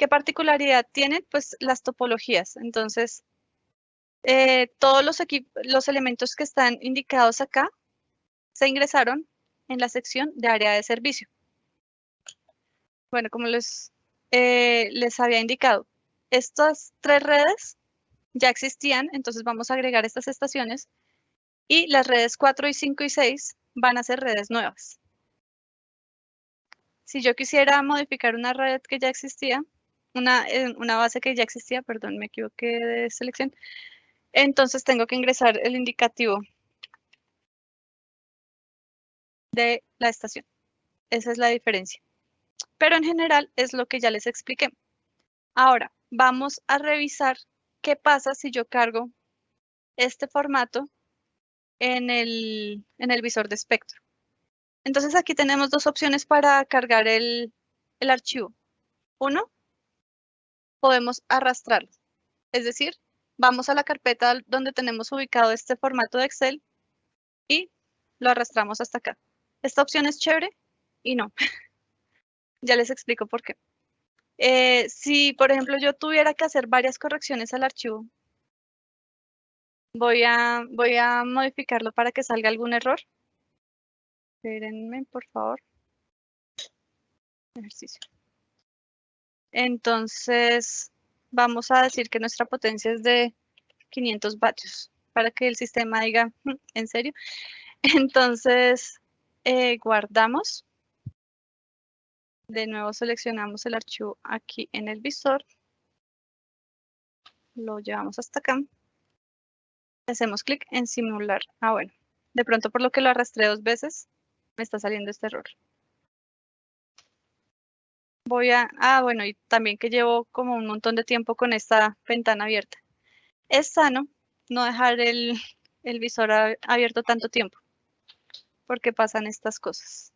¿Qué particularidad tienen? Pues las topologías. Entonces, eh, todos los, elementos que están indicados acá se ingresaron en la sección de área de servicio. Bueno, como les, eh, les había indicado, estas tres redes ya existían, entonces vamos a agregar estas estaciones y las redes 4 y 5 y 6 van a ser redes nuevas. Si yo quisiera modificar una red que ya existía, una, eh, una base que ya existía, perdón, me equivoqué de selección. Entonces tengo que ingresar el indicativo de la estación. Esa es la diferencia. Pero en general es lo que ya les expliqué. Ahora, vamos a revisar qué pasa si yo cargo este formato en el, en el visor de espectro. Entonces aquí tenemos dos opciones para cargar el, el archivo. Uno, podemos arrastrarlo. Es decir, vamos a la carpeta donde tenemos ubicado este formato de Excel y lo arrastramos hasta acá. Esta opción es chévere y no. ya les explico por qué. Eh, si, por ejemplo, yo tuviera que hacer varias correcciones al archivo, voy a, voy a modificarlo para que salga algún error. Espérenme, por favor. Ejercicio. Entonces, vamos a decir que nuestra potencia es de 500 vatios para que el sistema diga, mm, ¿en serio? Entonces, eh, guardamos. De nuevo seleccionamos el archivo aquí en el visor. Lo llevamos hasta acá. Hacemos clic en simular. Ah, bueno. De pronto por lo que lo arrastré dos veces, me está saliendo este error voy a, ah, bueno, y también que llevo como un montón de tiempo con esta ventana abierta. Es sano no dejar el, el visor abierto tanto tiempo, porque pasan estas cosas.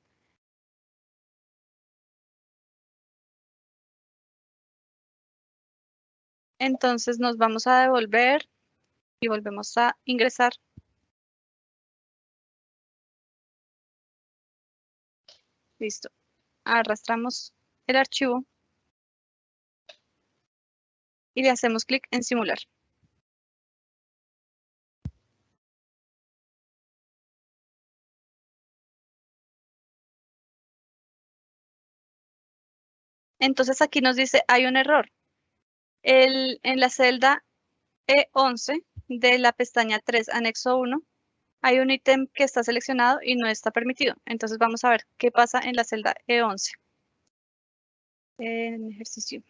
Entonces nos vamos a devolver y volvemos a ingresar. Listo. Arrastramos el archivo y le hacemos clic en simular. Entonces aquí nos dice hay un error. El, en la celda E11 de la pestaña 3, anexo 1, hay un ítem que está seleccionado y no está permitido. Entonces vamos a ver qué pasa en la celda E11 en ejercicio.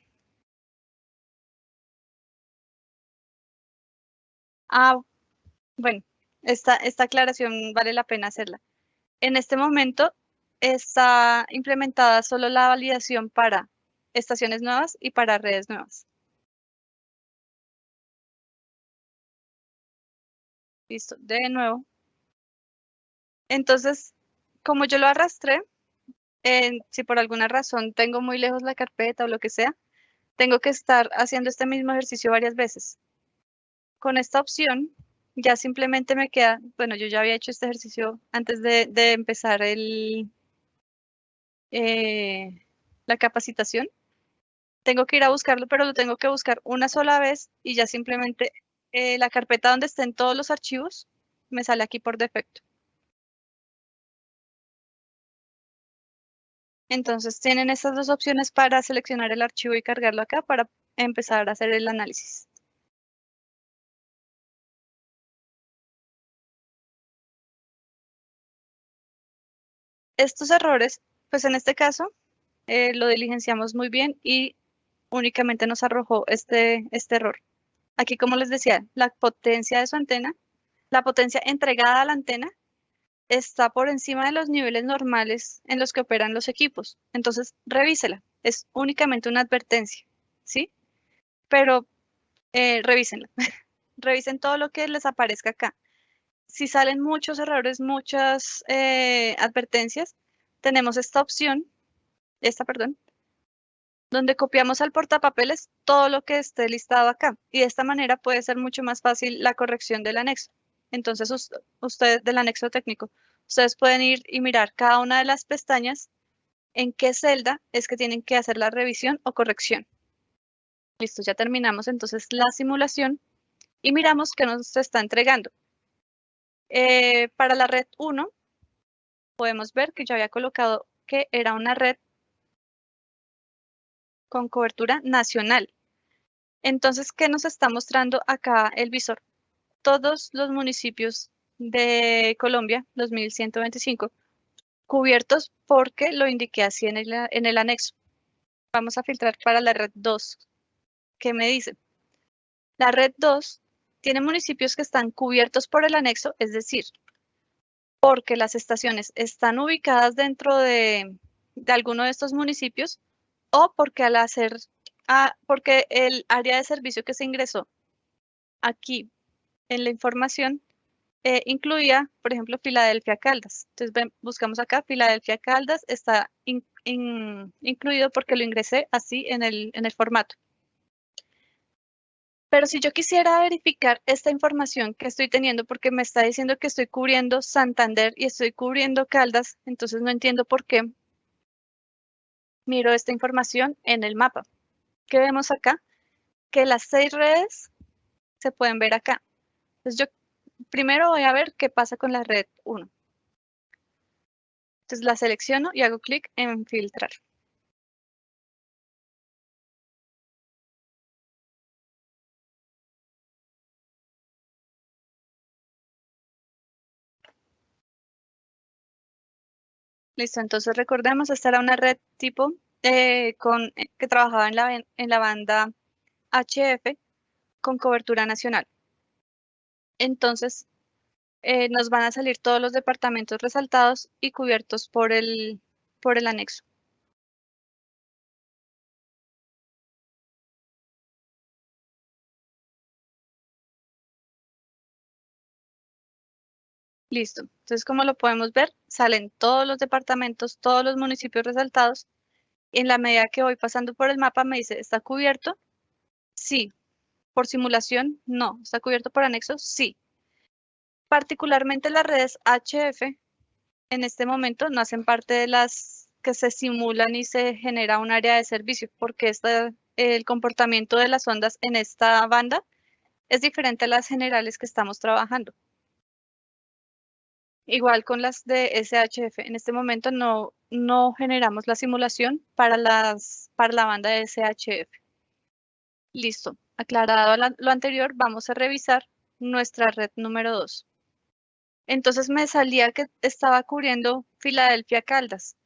Ah, bueno, esta, esta aclaración vale la pena hacerla. En este momento, está implementada solo la validación para estaciones nuevas y para redes nuevas. Listo, de nuevo. Entonces, como yo lo arrastré, si por alguna razón tengo muy lejos la carpeta o lo que sea, tengo que estar haciendo este mismo ejercicio varias veces. Con esta opción, ya simplemente me queda, bueno, yo ya había hecho este ejercicio antes de, empezar el, eh, la capacitación. Tengo que ir a buscarlo, pero lo tengo que buscar una sola vez y ya simplemente eh, la carpeta donde estén todos los archivos me sale aquí por defecto. Entonces tienen estas dos opciones para seleccionar el archivo y cargarlo acá para empezar a hacer el análisis. Estos errores, pues en este caso, eh, lo diligenciamos muy bien y únicamente nos arrojó este, este error. Aquí, como les decía, la potencia de su antena, la potencia entregada a la antena está por encima de los niveles normales en los que operan los equipos. Entonces, revísela. Es únicamente una advertencia, ¿sí? Pero eh, revísenla. Revisen todo lo que les aparezca acá. Si salen muchos errores, muchas eh, advertencias, tenemos esta opción, esta, perdón, donde copiamos al portapapeles todo lo que esté listado acá. Y de esta manera puede ser mucho más fácil la corrección del anexo. Entonces, ustedes del anexo técnico, ustedes pueden ir y mirar cada una de las pestañas en qué celda es que tienen que hacer la revisión o corrección. Listo, ya terminamos entonces la simulación y miramos qué nos está entregando. Eh, para la red 1, podemos ver que yo había colocado que era una red con cobertura nacional. Entonces, ¿qué nos está mostrando acá el visor? Todos los municipios de Colombia, 2125, cubiertos porque lo indiqué así en el, anexo. Vamos a filtrar para la red 2. ¿Qué me dice? La red 2 tiene municipios que están cubiertos por el anexo, es decir, porque las estaciones están ubicadas dentro de, de alguno de estos municipios o porque al hacer, ah, porque el área de servicio que se ingresó aquí en la información eh, incluía, por ejemplo, Filadelfia Caldas. Entonces buscamos acá, Filadelfia Caldas está incluido porque lo ingresé así en el, en el formato. Pero si yo quisiera verificar esta información que estoy teniendo, porque me está diciendo que estoy cubriendo Santander y estoy cubriendo Caldas, entonces no entiendo por qué miro esta información en el mapa. ¿Qué vemos acá? Que las seis redes se pueden ver acá. Entonces yo primero voy a ver qué pasa con la red 1. Entonces la selecciono y hago clic en filtrar. Listo, entonces recordemos, esta era una red tipo eh, con, eh, que trabajaba en la, en la banda HF con cobertura nacional entonces eh, nos van a salir todos los departamentos resaltados y cubiertos por el, por el anexo. Listo. Entonces, como lo podemos ver, salen todos los departamentos, todos los municipios resaltados. En la medida que voy pasando por el mapa, me dice, ¿está cubierto? Sí. Por simulación, no. ¿Está cubierto por anexo? Sí. Particularmente las redes HF en este momento no hacen parte de las que se simulan y se genera un área de servicio, porque el comportamiento de las ondas en esta banda es diferente a las generales que estamos trabajando. Igual con las de SHF, en este momento no, no generamos la simulación para, las, para la banda de SHF. Listo. Aclarado lo anterior, vamos a revisar nuestra red número 2. Entonces me salía que estaba cubriendo Filadelfia Caldas.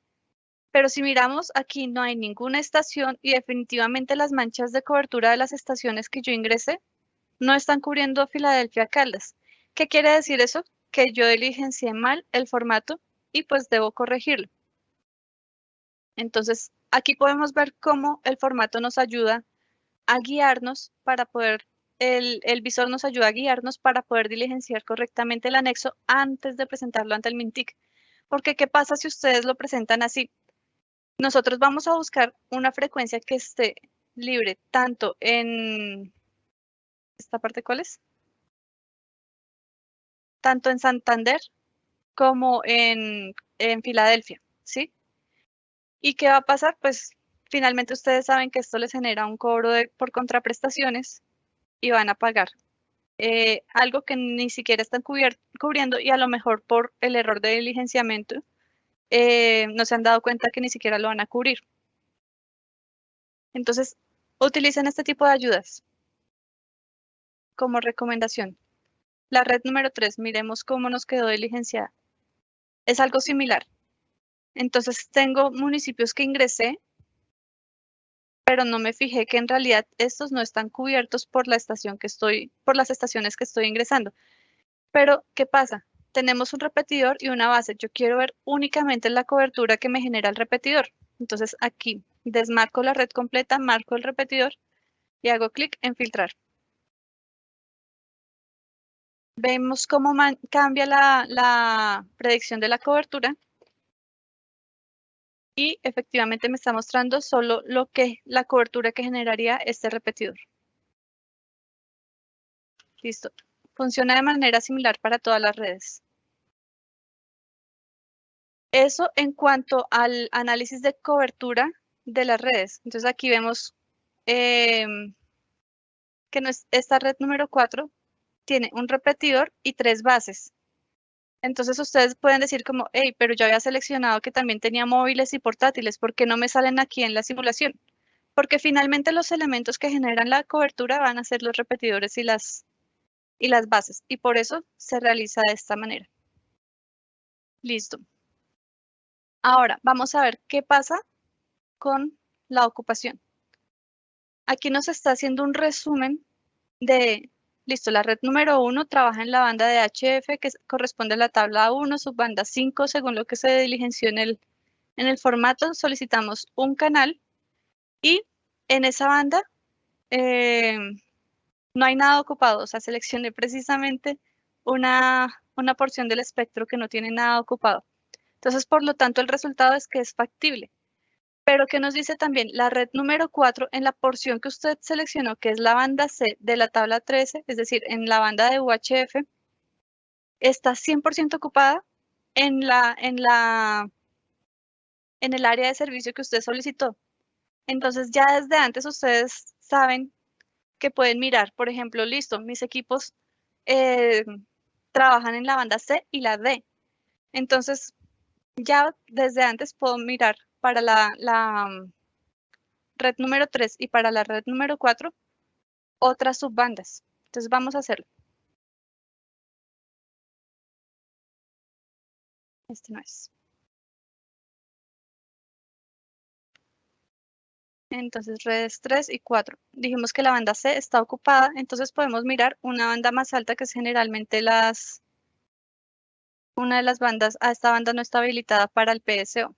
Pero si miramos, aquí no hay ninguna estación y definitivamente las manchas de cobertura de las estaciones que yo ingresé no están cubriendo Filadelfia Caldas. ¿Qué quiere decir eso? Que yo diligencié mal el formato y pues debo corregirlo. Entonces, aquí podemos ver cómo el formato nos ayuda a guiarnos para poder, el, el visor nos ayuda a guiarnos para poder diligenciar correctamente el anexo antes de presentarlo ante el MINTIC. Porque, ¿qué pasa si ustedes lo presentan así? Nosotros vamos a buscar una frecuencia que esté libre tanto en... ¿Esta parte cuál es? Tanto en Santander como en, en Filadelfia, ¿sí? ¿Y qué va a pasar? Pues finalmente ustedes saben que esto les genera un cobro de, por contraprestaciones y van a pagar eh, algo que ni siquiera están cubriendo y a lo mejor por el error de diligenciamiento eh, no se han dado cuenta que ni siquiera lo van a cubrir. Entonces, utilicen este tipo de ayudas como recomendación. La red número 3, miremos cómo nos quedó diligenciada. Es algo similar. Entonces, tengo municipios que ingresé, pero no me fijé que en realidad estos no están cubiertos por la estación que estoy, por las estaciones que estoy ingresando. Pero, ¿qué pasa? Tenemos un repetidor y una base. Yo quiero ver únicamente la cobertura que me genera el repetidor. Entonces, aquí desmarco la red completa, marco el repetidor y hago clic en filtrar. Vemos cómo cambia la, la predicción de la cobertura y efectivamente me está mostrando solo lo que la cobertura que generaría este repetidor. Listo. Funciona de manera similar para todas las redes. Eso en cuanto al análisis de cobertura de las redes. Entonces aquí vemos em, que esta red número 4 tiene un repetidor y tres bases. Entonces ustedes pueden decir como, hey, pero yo había seleccionado que también tenía móviles y portátiles, ¿por qué no me salen aquí en la simulación? Porque finalmente los elementos que generan la cobertura van a ser los repetidores y las, y las bases, y por eso se realiza de esta manera. Listo. Ahora, vamos a ver qué pasa con la ocupación. Aquí nos está haciendo un resumen de, listo, la red número 1 trabaja en la banda de HF que corresponde a la tabla 1, subbanda 5, según lo que se diligenció en el, en el formato, solicitamos un canal y en esa banda eh, no hay nada ocupado, o sea, seleccioné precisamente una, una porción del espectro que no tiene nada ocupado. Entonces, por lo tanto, el resultado es que es factible. Pero ¿qué nos dice también? La red número 4, en la porción que usted seleccionó, que es la banda C de la tabla 13, es decir, en la banda de UHF, está 100% ocupada en, la, en, la, en el área de servicio que usted solicitó. Entonces, ya desde antes ustedes saben que pueden mirar, por ejemplo, listo, mis equipos eh, trabajan en la banda C y la D. Entonces, ya desde antes puedo mirar para la, red número 3 y para la red número 4 otras subbandas. Entonces vamos a hacerlo. Este no es. Entonces redes 3 y 4. Dijimos que la banda C está ocupada, entonces podemos mirar una banda más alta que es generalmente las una de las bandas, a esta banda no está habilitada para el PSO.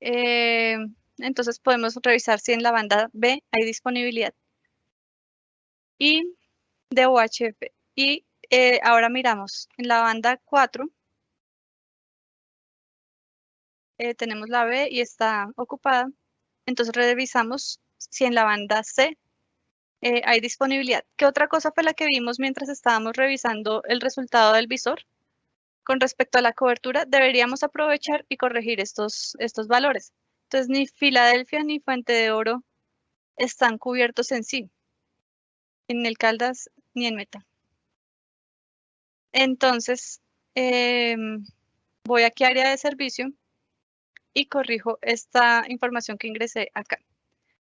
Eh, entonces podemos revisar si en la banda B hay disponibilidad. Y de UHF. Y eh, ahora miramos en la banda 4. Eh, tenemos la B y está ocupada. Entonces revisamos si en la banda C hay disponibilidad. ¿Qué otra cosa fue la que vimos mientras estábamos revisando el resultado del visor? Con respecto a la cobertura, deberíamos aprovechar y corregir estos, estos valores. Entonces, ni Filadelfia ni Fuente de Oro están cubiertos en sí, en el Caldas ni en Meta. Entonces, em, voy aquí a área de servicio y corrijo esta información que ingresé acá.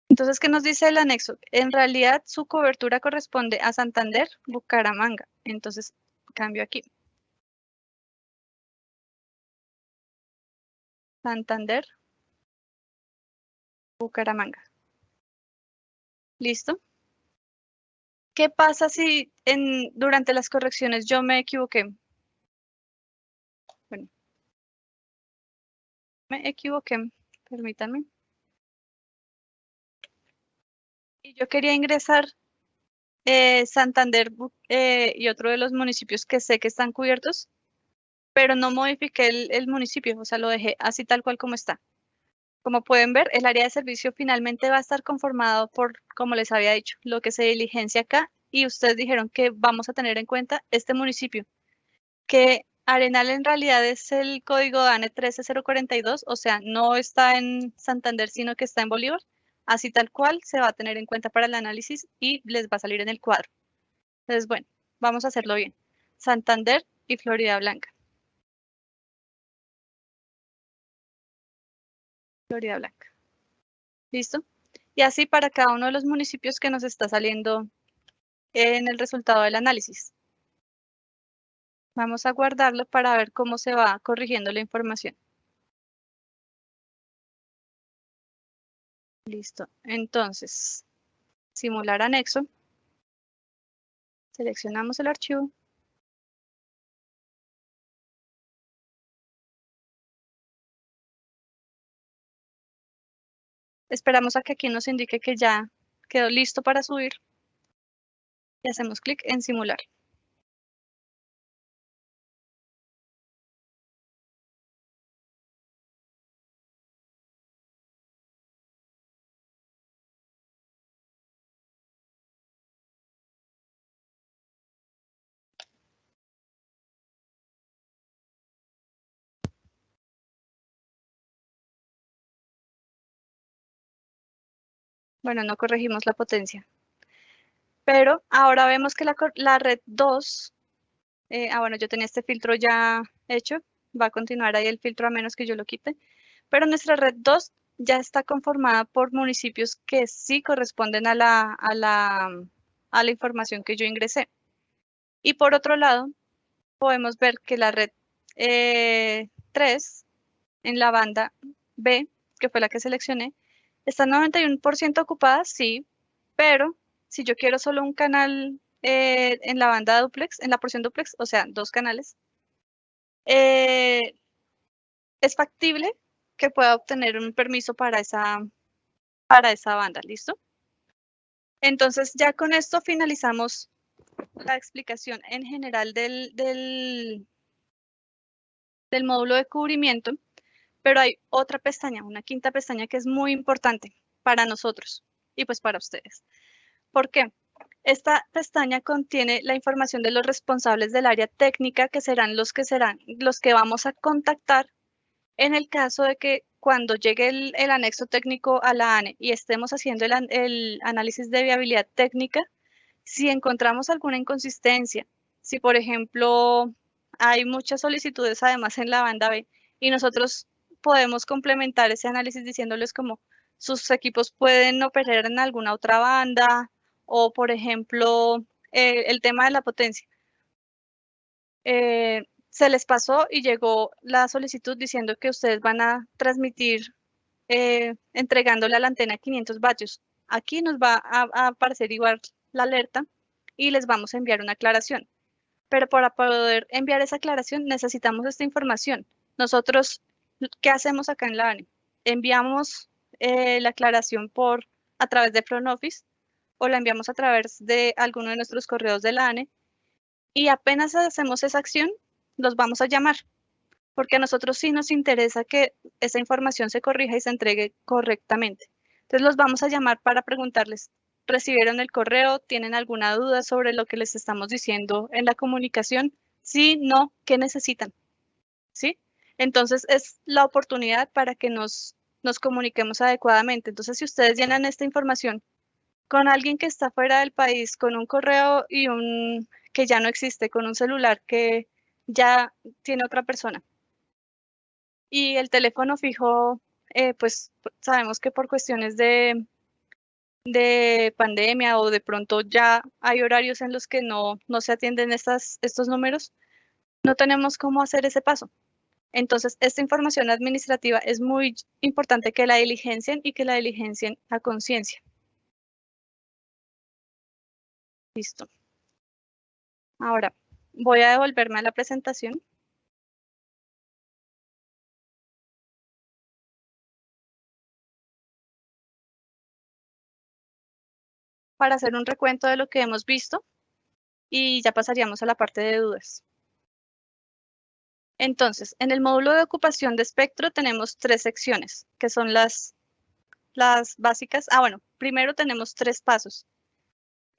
Entonces, ¿qué nos dice el anexo? En realidad, su cobertura corresponde a Santander, Bucaramanga. Entonces, cambio aquí. Santander, Bucaramanga. ¿Listo? ¿Qué pasa si en, durante las correcciones yo me equivoqué? Bueno. Me equivoqué, permítanme. Y yo quería ingresar eh, Santander eh, y otro de los municipios que sé que están cubiertos, pero no modifiqué el, municipio, o sea, lo dejé así tal cual como está. Como pueden ver, el área de servicio finalmente va a estar conformado por, como les había dicho, lo que se diligencia acá y ustedes dijeron que vamos a tener en cuenta este municipio, que Arenal en realidad es el código DANE 13042, o sea, no está en Santander, sino que está en Bolívar. Así tal cual se va a tener en cuenta para el análisis y les va a salir en el cuadro. Entonces, bueno, vamos a hacerlo bien. Santander y Florida Blanca. Florida Blanca. ¿Listo? Y así para cada uno de los municipios que nos está saliendo en el resultado del análisis. Vamos a guardarlo para ver cómo se va corrigiendo la información. Listo. Entonces, simular anexo. Seleccionamos el archivo. Esperamos a que aquí nos indique que ya quedó listo para subir. Y hacemos clic en simular. Bueno, no corregimos la potencia. Pero ahora vemos que la, red 2, eh, ah bueno, yo tenía este filtro ya hecho, va a continuar ahí el filtro a menos que yo lo quite, pero nuestra red 2 ya está conformada por municipios que sí corresponden a la, a la, a la información que yo ingresé. Y por otro lado, podemos ver que la red 3 eh, en la banda B, que fue la que seleccioné, Está 91% ocupada, sí, pero si yo quiero solo un canal eh, en la banda duplex, en la porción duplex, o sea, dos canales, eh, es factible que pueda obtener un permiso para esa, para esa banda, ¿listo? Entonces, ya con esto finalizamos la explicación en general del, del, del módulo de cubrimiento pero hay otra pestaña, una quinta pestaña que es muy importante para nosotros y pues para ustedes. ¿Por qué? Esta pestaña contiene la información de los responsables del área técnica que serán los que serán los que vamos a contactar en el caso de que cuando llegue el, anexo técnico a la ANE y estemos haciendo el, el análisis de viabilidad técnica, si encontramos alguna inconsistencia, si por ejemplo hay muchas solicitudes además en la banda B y nosotros podemos complementar ese análisis diciéndoles como sus equipos pueden operar en alguna otra banda o, por ejemplo, eh, el tema de la potencia. Eh, se les pasó y llegó la solicitud diciendo que ustedes van a transmitir eh, entregándole a la antena 500 vatios. Aquí nos va a, a, aparecer igual la alerta y les vamos a enviar una aclaración. Pero para poder enviar esa aclaración necesitamos esta información. Nosotros ¿Qué hacemos acá en la ANE? Enviamos eh, la aclaración por a través de Front Office o la enviamos a través de alguno de nuestros correos de la ANE y apenas hacemos esa acción, los vamos a llamar porque a nosotros sí nos interesa que esa información se corrija y se entregue correctamente. Entonces los vamos a llamar para preguntarles, ¿recibieron el correo? ¿Tienen alguna duda sobre lo que les estamos diciendo en la comunicación? Sí, no, ¿qué necesitan? ¿Sí? Entonces es la oportunidad para que nos, nos comuniquemos adecuadamente. Entonces, si ustedes llenan esta información con alguien que está fuera del país, con un correo y un que ya no existe, con un celular que ya tiene otra persona. Y el teléfono fijo, eh, pues sabemos que por cuestiones de, de pandemia o de pronto ya hay horarios en los que no, no se atienden estas, estos números, no tenemos cómo hacer ese paso. Entonces, esta información administrativa es muy importante que la diligencien y que la diligencien a conciencia. Listo. Ahora, voy a devolverme a la presentación. para hacer un recuento de lo que hemos visto y ya pasaríamos a la parte de dudas. Entonces, en el módulo de ocupación de espectro tenemos tres secciones, que son las, básicas. Ah, bueno, primero tenemos tres pasos.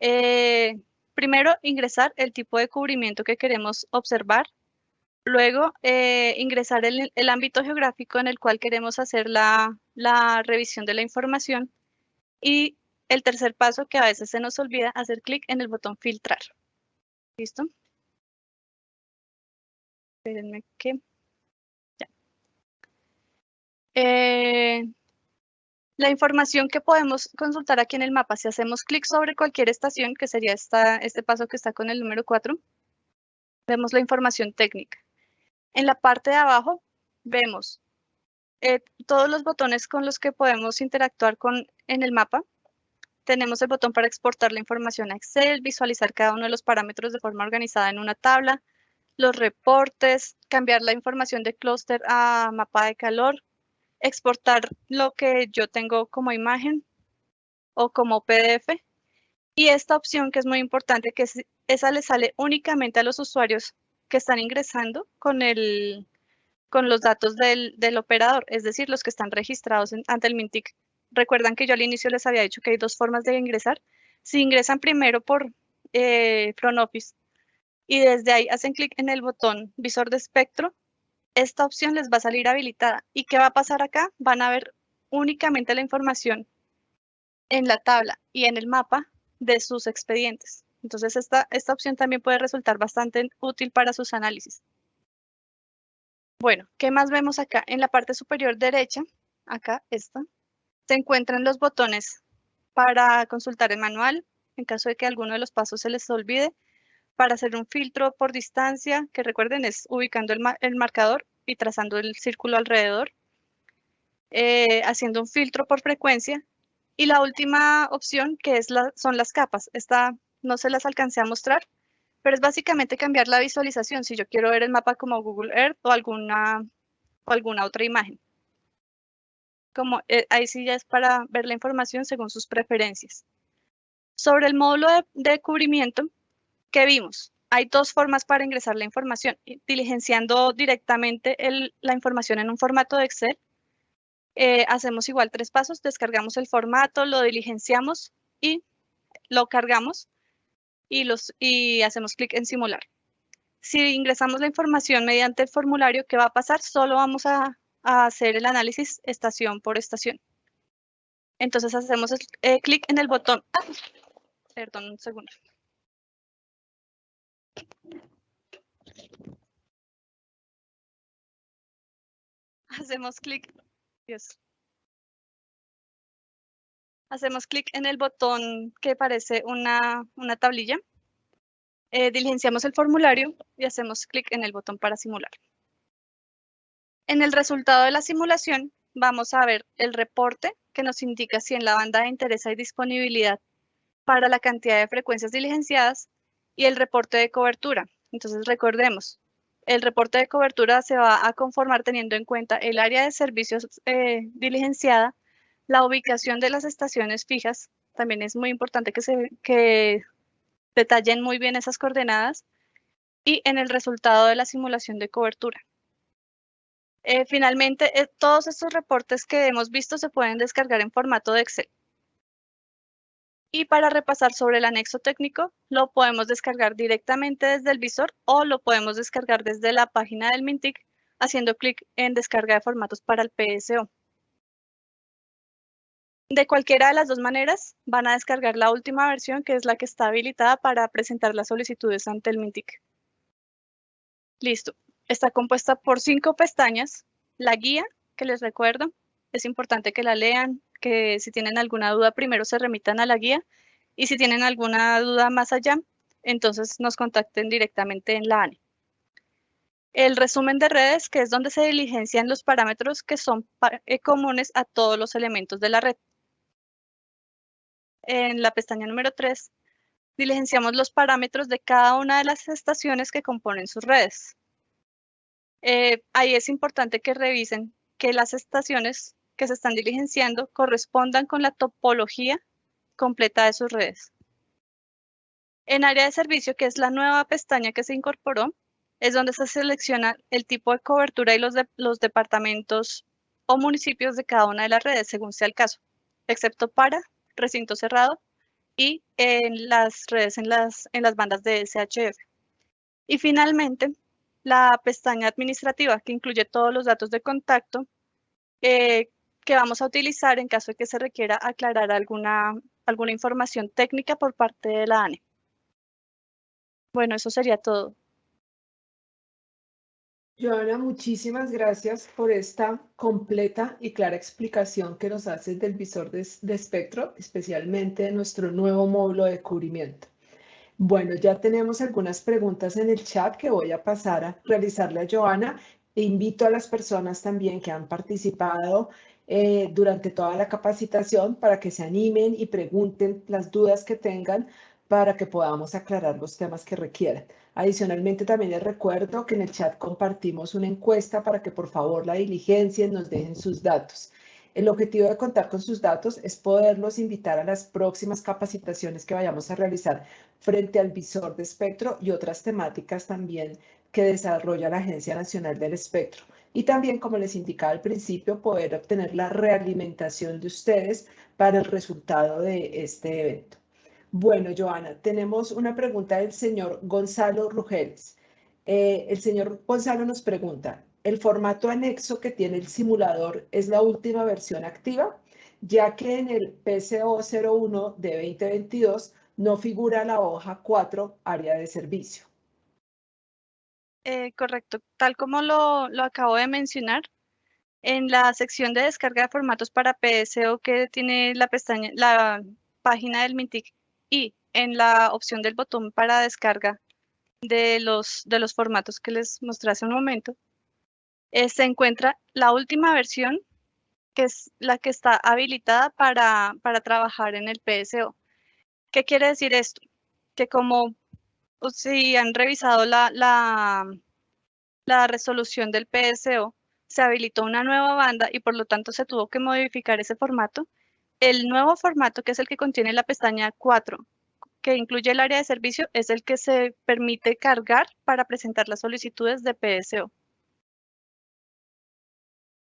Eh, primero, ingresar el tipo de cubrimiento que queremos observar. Luego, eh, ingresar el, el, ámbito geográfico en el cual queremos hacer la, la revisión de la información. Y el tercer paso, que a veces se nos olvida, hacer clic en el botón filtrar. ¿Listo? Eh, la información que podemos consultar aquí en el mapa, si hacemos clic sobre cualquier estación, que sería esta, este paso que está con el número 4, vemos la información técnica. En la parte de abajo vemos eh, todos los botones con los que podemos interactuar con, en el mapa. Tenemos el botón para exportar la información a Excel, visualizar cada uno de los parámetros de forma organizada en una tabla, los reportes, cambiar la información de clúster a mapa de calor, exportar lo que yo tengo como imagen o como PDF. Y esta opción que es muy importante, que esa le sale únicamente a los usuarios que están ingresando con, el, con los datos del, del operador, es decir, los que están registrados ante el Mintic. Recuerdan que yo al inicio les había dicho que hay dos formas de ingresar. Si ingresan primero por eh, Front Office y desde ahí hacen clic en el botón visor de espectro, esta opción les va a salir habilitada. ¿Y qué va a pasar acá? Van a ver únicamente la información en la tabla y en el mapa de sus expedientes. Entonces, esta, esta opción también puede resultar bastante útil para sus análisis. Bueno, ¿qué más vemos acá? En la parte superior derecha, acá, esta, se encuentran los botones para consultar el manual, en caso de que alguno de los pasos se les olvide, para hacer un filtro por distancia, que recuerden es ubicando el, marcador y trazando el círculo alrededor, eh, haciendo un filtro por frecuencia. Y la última opción que es la, son las capas. Esta no se las alcancé a mostrar, pero es básicamente cambiar la visualización si yo quiero ver el mapa como Google Earth o alguna, o alguna otra imagen como eh, ahí sí ya es para ver la información según sus preferencias. Sobre el módulo de, cubrimiento, ¿qué vimos? Hay dos formas para ingresar la información, diligenciando directamente la información en un formato de Excel. Eh, hacemos igual tres pasos, descargamos el formato, lo diligenciamos y lo cargamos y, hacemos clic en simular. Si ingresamos la información mediante el formulario, ¿qué va a pasar? Solo vamos a a hacer el análisis estación por estación. Entonces hacemos eh, clic en el botón. Ah, perdón, un segundo. Hacemos clic. Hacemos clic en el botón que parece una, una tablilla. Eh, diligenciamos el formulario y hacemos clic en el botón para simular. En el resultado de la simulación vamos a ver el reporte que nos indica si en la banda de interés hay disponibilidad para la cantidad de frecuencias diligenciadas y el reporte de cobertura. Entonces recordemos, el reporte de cobertura se va a conformar teniendo en cuenta el área de servicios eh, diligenciada, la ubicación de las estaciones fijas, también es muy importante que, se, detallen muy bien esas coordenadas, y en el resultado de la simulación de cobertura. Eh, finalmente, eh, todos estos reportes que hemos visto se pueden descargar en formato de Excel. Y para repasar sobre el anexo técnico, lo podemos descargar directamente desde el visor o lo podemos descargar desde la página del Mintic haciendo clic en descarga de formatos para el PSO. De cualquiera de las dos maneras, van a descargar la última versión, que es la que está habilitada para presentar las solicitudes ante el Mintic. Listo está compuesta por cinco pestañas. La guía, que les recuerdo, es importante que la lean, que si tienen alguna duda primero se remitan a la guía y si tienen alguna duda más allá, entonces nos contacten directamente en la ANE. El resumen de redes, que es donde se diligencian los parámetros que son eh, comunes a todos los elementos de la red. En la pestaña número 3, diligenciamos los parámetros de cada una de las estaciones que componen sus redes. Eh, ahí es importante que revisen que las estaciones que se están diligenciando correspondan con la topología completa de sus redes. En área de servicio, que es la nueva pestaña que se incorporó, es donde se selecciona el tipo de cobertura y los, los departamentos o municipios de cada una de las redes, según sea el caso, excepto para recinto cerrado y en las redes en las, en las bandas de SHF. Y finalmente, la pestaña administrativa, que incluye todos los datos de contacto eh, que vamos a utilizar en caso de que se requiera aclarar alguna, alguna información técnica por parte de la ANE. Bueno, eso sería todo. Joana, muchísimas gracias por esta completa y clara explicación que nos haces del visor de, espectro, especialmente de nuestro nuevo módulo de cubrimiento. Bueno, ya tenemos algunas preguntas en el chat que voy a pasar a realizarle a Joana. Invito a las personas también que han participado eh, durante toda la capacitación para que se animen y pregunten las dudas que tengan para que podamos aclarar los temas que requieran. Adicionalmente, también les recuerdo que en el chat compartimos una encuesta para que por favor la diligencien, nos dejen sus datos. El objetivo de contar con sus datos es poderlos invitar a las próximas capacitaciones que vayamos a realizar frente al visor de espectro y otras temáticas también que desarrolla la Agencia Nacional del Espectro. Y también, como les indicaba al principio, poder obtener la realimentación de ustedes para el resultado de este evento. Bueno, Joana, tenemos una pregunta del señor Gonzalo Rugeles. Eh, el señor Gonzalo nos pregunta, ¿el formato anexo que tiene el simulador es la última versión activa? Ya que en el PCO 01 de 2022 no figura la hoja 4, área de servicio. Eh, correcto, tal como lo, lo acabo de mencionar, en la sección de descarga de formatos para PSO que tiene la pestaña, la página del MINTIC y en la opción del botón para descarga de los, de los formatos que les mostré hace un momento, eh, se encuentra la última versión, que es la que está habilitada para, para trabajar en el PSO. ¿Qué quiere decir esto? Que como si han revisado la, la, resolución del PSO, se habilitó una nueva banda y por lo tanto se tuvo que modificar ese formato el nuevo formato, que es el que contiene la pestaña 4, que incluye el área de servicio, es el que se permite cargar para presentar las solicitudes de PSO.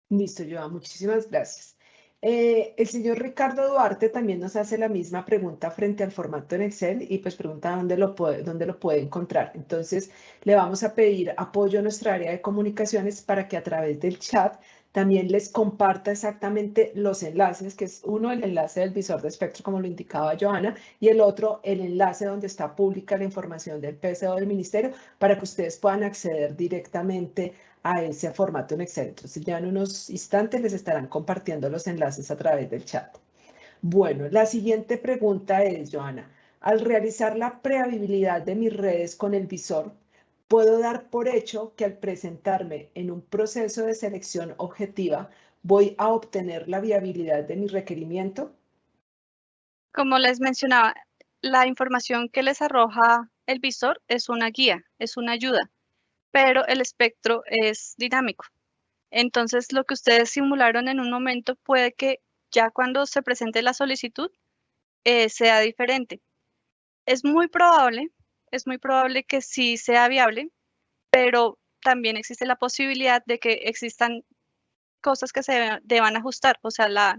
Listo, Joa, muchísimas gracias. Eh, el señor Ricardo Duarte también nos hace la misma pregunta frente al formato en Excel y pues pregunta dónde lo puede, dónde lo puede encontrar. Entonces, le vamos a pedir apoyo a nuestra área de comunicaciones para que a través del chat también les comparta exactamente los enlaces, que es uno el enlace del visor de espectro, como lo indicaba Joana, y el otro el enlace donde está pública la información del PSO del ministerio para que ustedes puedan acceder directamente a ese formato en Excel. Entonces ya en unos instantes les estarán compartiendo los enlaces a través del chat. Bueno, la siguiente pregunta es, Joana, al realizar la prehabilidad de mis redes con el visor, Puedo dar por hecho que al presentarme en un proceso de selección objetiva, voy a obtener la viabilidad de mi requerimiento. Como les mencionaba, la información que les arroja el visor es una guía, es una ayuda, pero el espectro es dinámico. Entonces, lo que ustedes simularon en un momento puede que ya cuando se presente la solicitud eh, sea diferente. Es muy probable es muy probable que sí sea viable, pero también existe la posibilidad de que existan cosas que se deban ajustar, o sea, la,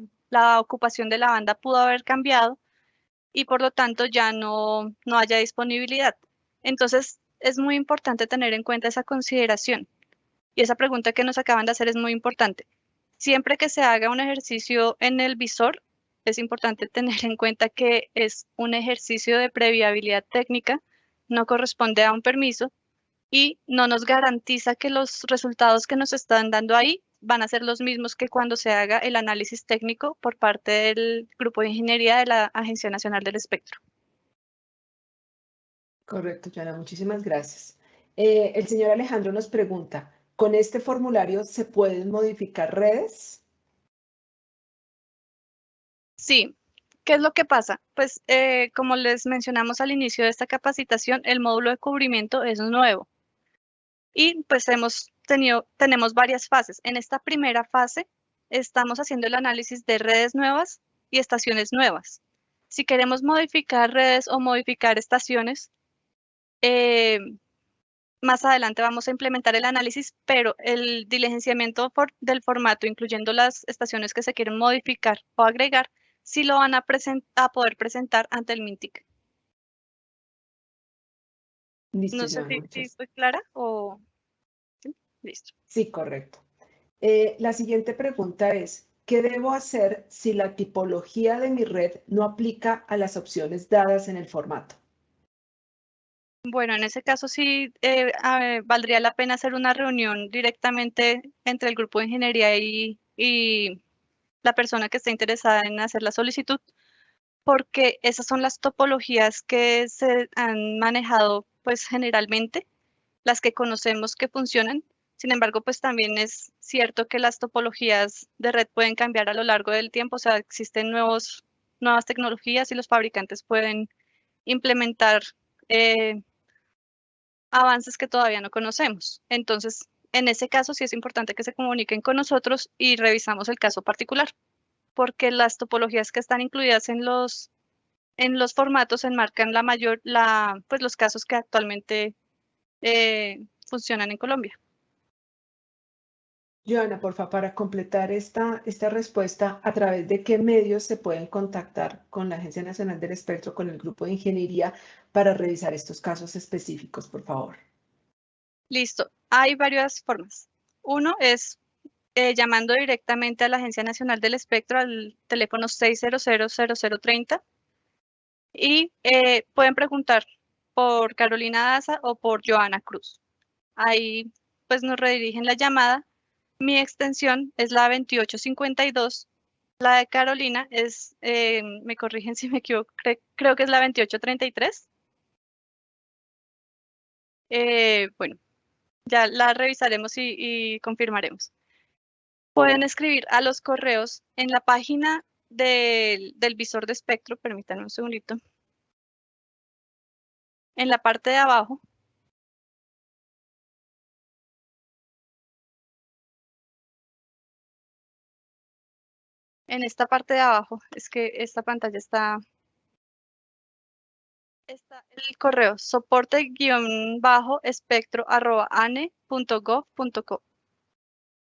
ocupación de la banda pudo haber cambiado y por lo tanto ya no, no haya disponibilidad. Entonces, es muy importante tener en cuenta esa consideración. Y esa pregunta que nos acaban de hacer es muy importante. Siempre que se haga un ejercicio en el visor, es importante tener en cuenta que es un ejercicio de previabilidad técnica no corresponde a un permiso y no nos garantiza que los resultados que nos están dando ahí van a ser los mismos que cuando se haga el análisis técnico por parte del Grupo de Ingeniería de la Agencia Nacional del Espectro. Correcto, Jana, muchísimas gracias. Eh, el señor Alejandro nos pregunta, ¿con este formulario se pueden modificar redes? Sí, ¿Qué es lo que pasa? Pues eh, como les mencionamos al inicio de esta capacitación, el módulo de cubrimiento es nuevo. Y pues hemos tenido, tenemos varias fases. En esta primera fase estamos haciendo el análisis de redes nuevas y estaciones nuevas. Si queremos modificar redes o modificar estaciones, eh, más adelante vamos a implementar el análisis, pero el diligenciamiento del formato, incluyendo las estaciones que se quieren modificar o agregar, sí lo van a, a poder presentar ante el MINTIC. no sé si, estoy clara o... ¿Sí? Listo. Sí, correcto. Eh, la siguiente pregunta es, ¿qué debo hacer si la tipología de mi red no aplica a las opciones dadas en el formato? Bueno, en ese caso sí eh, valdría la pena hacer una reunión directamente entre el grupo de ingeniería y, la persona que esté interesada en hacer la solicitud, porque esas son las topologías que se han manejado pues generalmente, las que conocemos que funcionan. Sin embargo, pues también es cierto que las topologías de red pueden cambiar a lo largo del tiempo, o sea, existen nuevos, nuevas tecnologías y los fabricantes pueden implementar eh, avances que todavía no conocemos. Entonces, en ese caso sí es importante que se comuniquen con nosotros y revisamos el caso particular, porque las topologías que están incluidas en los, en los formatos enmarcan la mayor, la, pues los casos que actualmente eh, funcionan en Colombia. Joana, porfa, para completar esta, esta respuesta, ¿a través de qué medios se pueden contactar con la Agencia Nacional del Espectro, con el grupo de ingeniería, para revisar estos casos específicos, por favor? Listo. Hay varias formas. Uno es eh, llamando directamente a la Agencia Nacional del Espectro al teléfono 600-0030 y eh, pueden preguntar por Carolina Daza o por Joana Cruz. Ahí pues nos redirigen la llamada mi extensión es la 2852. La de Carolina es, eh, me corrigen si me equivoco, creo que es la 2833. Eh, bueno, ya la revisaremos y, confirmaremos. Pueden escribir a los correos en la página del, del visor de espectro, permítanme un segundito. En la parte de abajo en esta parte de abajo, es que esta pantalla está, está el correo soporte-espectro.ane.gov.co.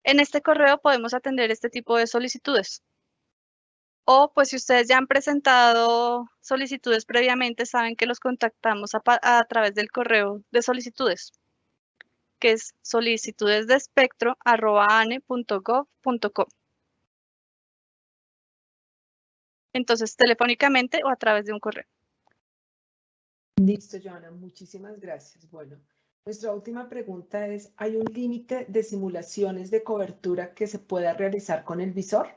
En este correo podemos atender este tipo de solicitudes. O pues si ustedes ya han presentado solicitudes previamente, saben que los contactamos a, través del correo de solicitudes, que es solicitudesdespectro.ane.gov.co. entonces telefónicamente o a través de un correo. Listo, Joana, muchísimas gracias. Bueno, nuestra última pregunta es, ¿hay un límite de simulaciones de cobertura que se pueda realizar con el visor?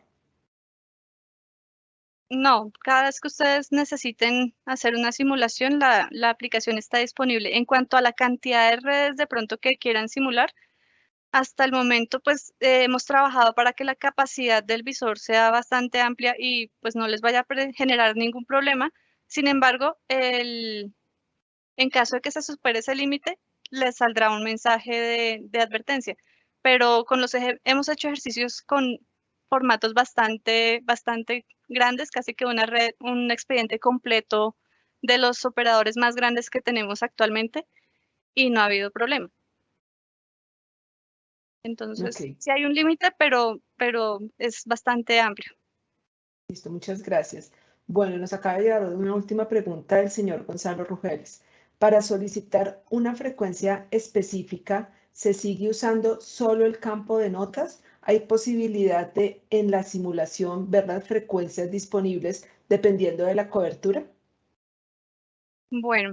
No, cada vez que ustedes necesiten hacer una simulación, la, la aplicación está disponible. En cuanto a la cantidad de redes de pronto que quieran simular, hasta el momento, pues hemos trabajado para que la capacidad del visor sea bastante amplia y pues no les vaya a generar ningún problema. Sin embargo, el, en caso de que se supere ese límite, les saldrá un mensaje de, advertencia. Pero con los hemos hecho ejercicios con formatos bastante, bastante grandes, casi que una red, un expediente completo de los operadores más grandes que tenemos actualmente y no ha habido problema. Entonces, sí hay un límite, pero, pero es bastante amplio. Listo, muchas gracias. Bueno, nos acaba de llegar una última pregunta del señor Gonzalo Rugeles. Para solicitar una frecuencia específica, ¿se sigue usando solo el campo de notas? ¿Hay posibilidad de en la simulación ver las frecuencias disponibles dependiendo de la cobertura? Bueno,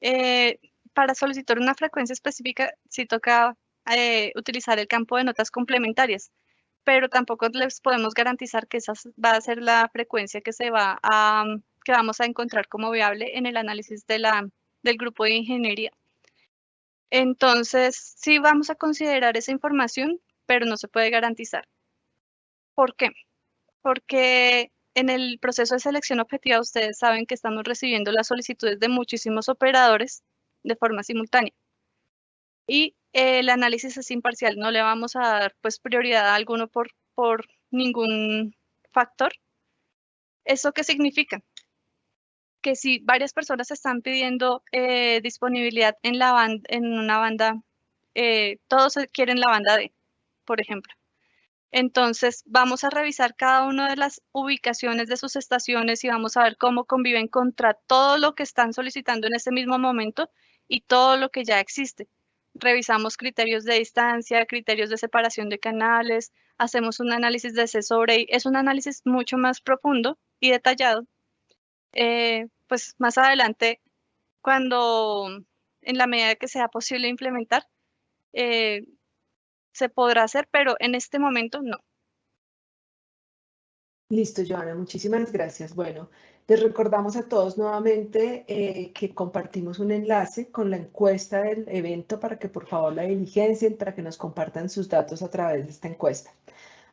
eh, para solicitar una frecuencia específica, sí toca eh, utilizar el campo de notas complementarias, pero tampoco les podemos garantizar que esa va a ser la frecuencia que se va a, que vamos a encontrar como viable en el análisis de la, del grupo de ingeniería. Entonces, sí vamos a considerar esa información, pero no se puede garantizar. ¿Por qué? Porque en el proceso de selección objetiva ustedes saben que estamos recibiendo las solicitudes de muchísimos operadores de forma simultánea. Y el análisis es imparcial, no le vamos a dar pues prioridad a alguno por, ningún factor. ¿Eso qué significa? que si varias personas están pidiendo eh, disponibilidad en, una banda, eh, todos quieren la banda D, por ejemplo. Entonces, vamos a revisar cada una de las ubicaciones de sus estaciones y vamos a ver cómo conviven contra todo lo que están solicitando en este mismo momento y todo lo que ya existe. Revisamos criterios de distancia, criterios de separación de canales, hacemos un análisis de C sobre Es un análisis mucho más profundo y detallado. Eh, pues más adelante, cuando en la medida que sea posible implementar, eh, se podrá hacer, pero en este momento no. Listo, Joana, muchísimas gracias. Bueno, les recordamos a todos nuevamente eh, que compartimos un enlace con la encuesta del evento para que por favor la diligencien, para que nos compartan sus datos a través de esta encuesta.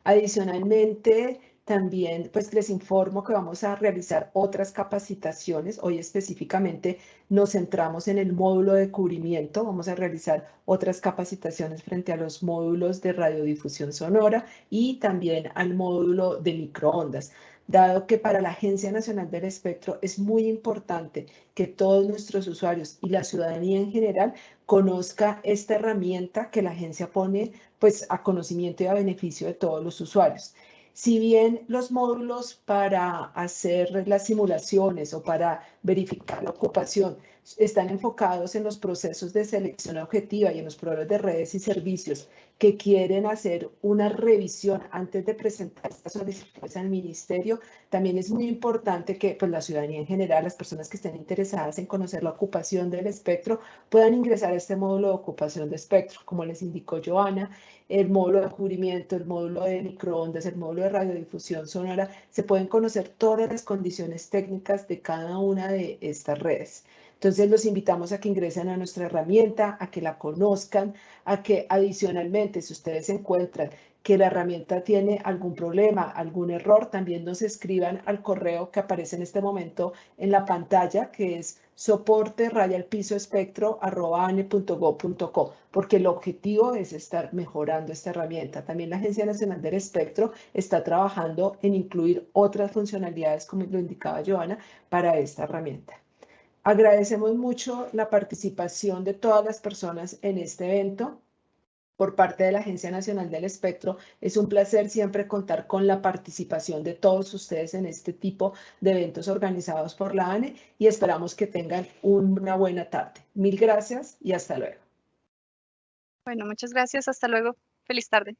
Adicionalmente, también pues les informo que vamos a realizar otras capacitaciones. Hoy específicamente nos centramos en el módulo de cubrimiento. Vamos a realizar otras capacitaciones frente a los módulos de radiodifusión sonora y también al módulo de microondas dado que para la Agencia Nacional del Espectro es muy importante que todos nuestros usuarios y la ciudadanía en general conozca esta herramienta que la agencia pone pues a conocimiento y a beneficio de todos los usuarios. Si bien los módulos para hacer las simulaciones o para verificar la ocupación están enfocados en los procesos de selección objetiva y en los proveedores de redes y servicios que quieren hacer una revisión antes de presentar estas solicitudes al ministerio, también es muy importante que pues, la ciudadanía en general, las personas que estén interesadas en conocer la ocupación del espectro, puedan ingresar a este módulo de ocupación de espectro, como les indicó Joana, el módulo de cubrimiento, el módulo de microondas, el módulo de radiodifusión sonora, se pueden conocer todas las condiciones técnicas de cada una de estas redes. Entonces los invitamos a que ingresen a nuestra herramienta, a que la conozcan, a que adicionalmente, si ustedes encuentran que la herramienta tiene algún problema, algún error, también nos escriban al correo que aparece en este momento en la pantalla, que es soporte raya porque el objetivo es estar mejorando esta herramienta. También la Agencia Nacional del Espectro está trabajando en incluir otras funcionalidades, como lo indicaba Joana, para esta herramienta. Agradecemos mucho la participación de todas las personas en este evento por parte de la Agencia Nacional del Espectro. Es un placer siempre contar con la participación de todos ustedes en este tipo de eventos organizados por la ANE y esperamos que tengan una buena tarde. Mil gracias y hasta luego. Bueno, muchas gracias. Hasta luego. Feliz tarde.